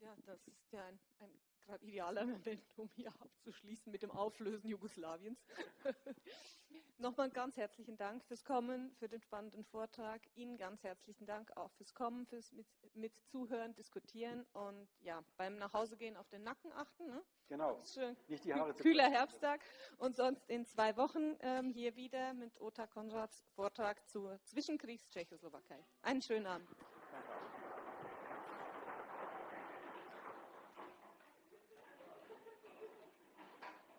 Ja, das ist ja ein, ein gerade idealer Moment, um hier abzuschließen mit dem Auflösen Jugoslawiens. Nochmal ganz herzlichen Dank fürs Kommen, für den spannenden Vortrag. Ihnen ganz herzlichen Dank auch fürs Kommen, fürs mit, mit Zuhören, Diskutieren und ja, beim Nachhausegehen auf den Nacken achten. Ne? Genau. Nicht die Haare Kühler Herbsttag und sonst in zwei Wochen ähm, hier wieder mit Ota Konrads Vortrag zur Zwischenkriegs-Tschechoslowakei. Einen schönen Abend. Danke.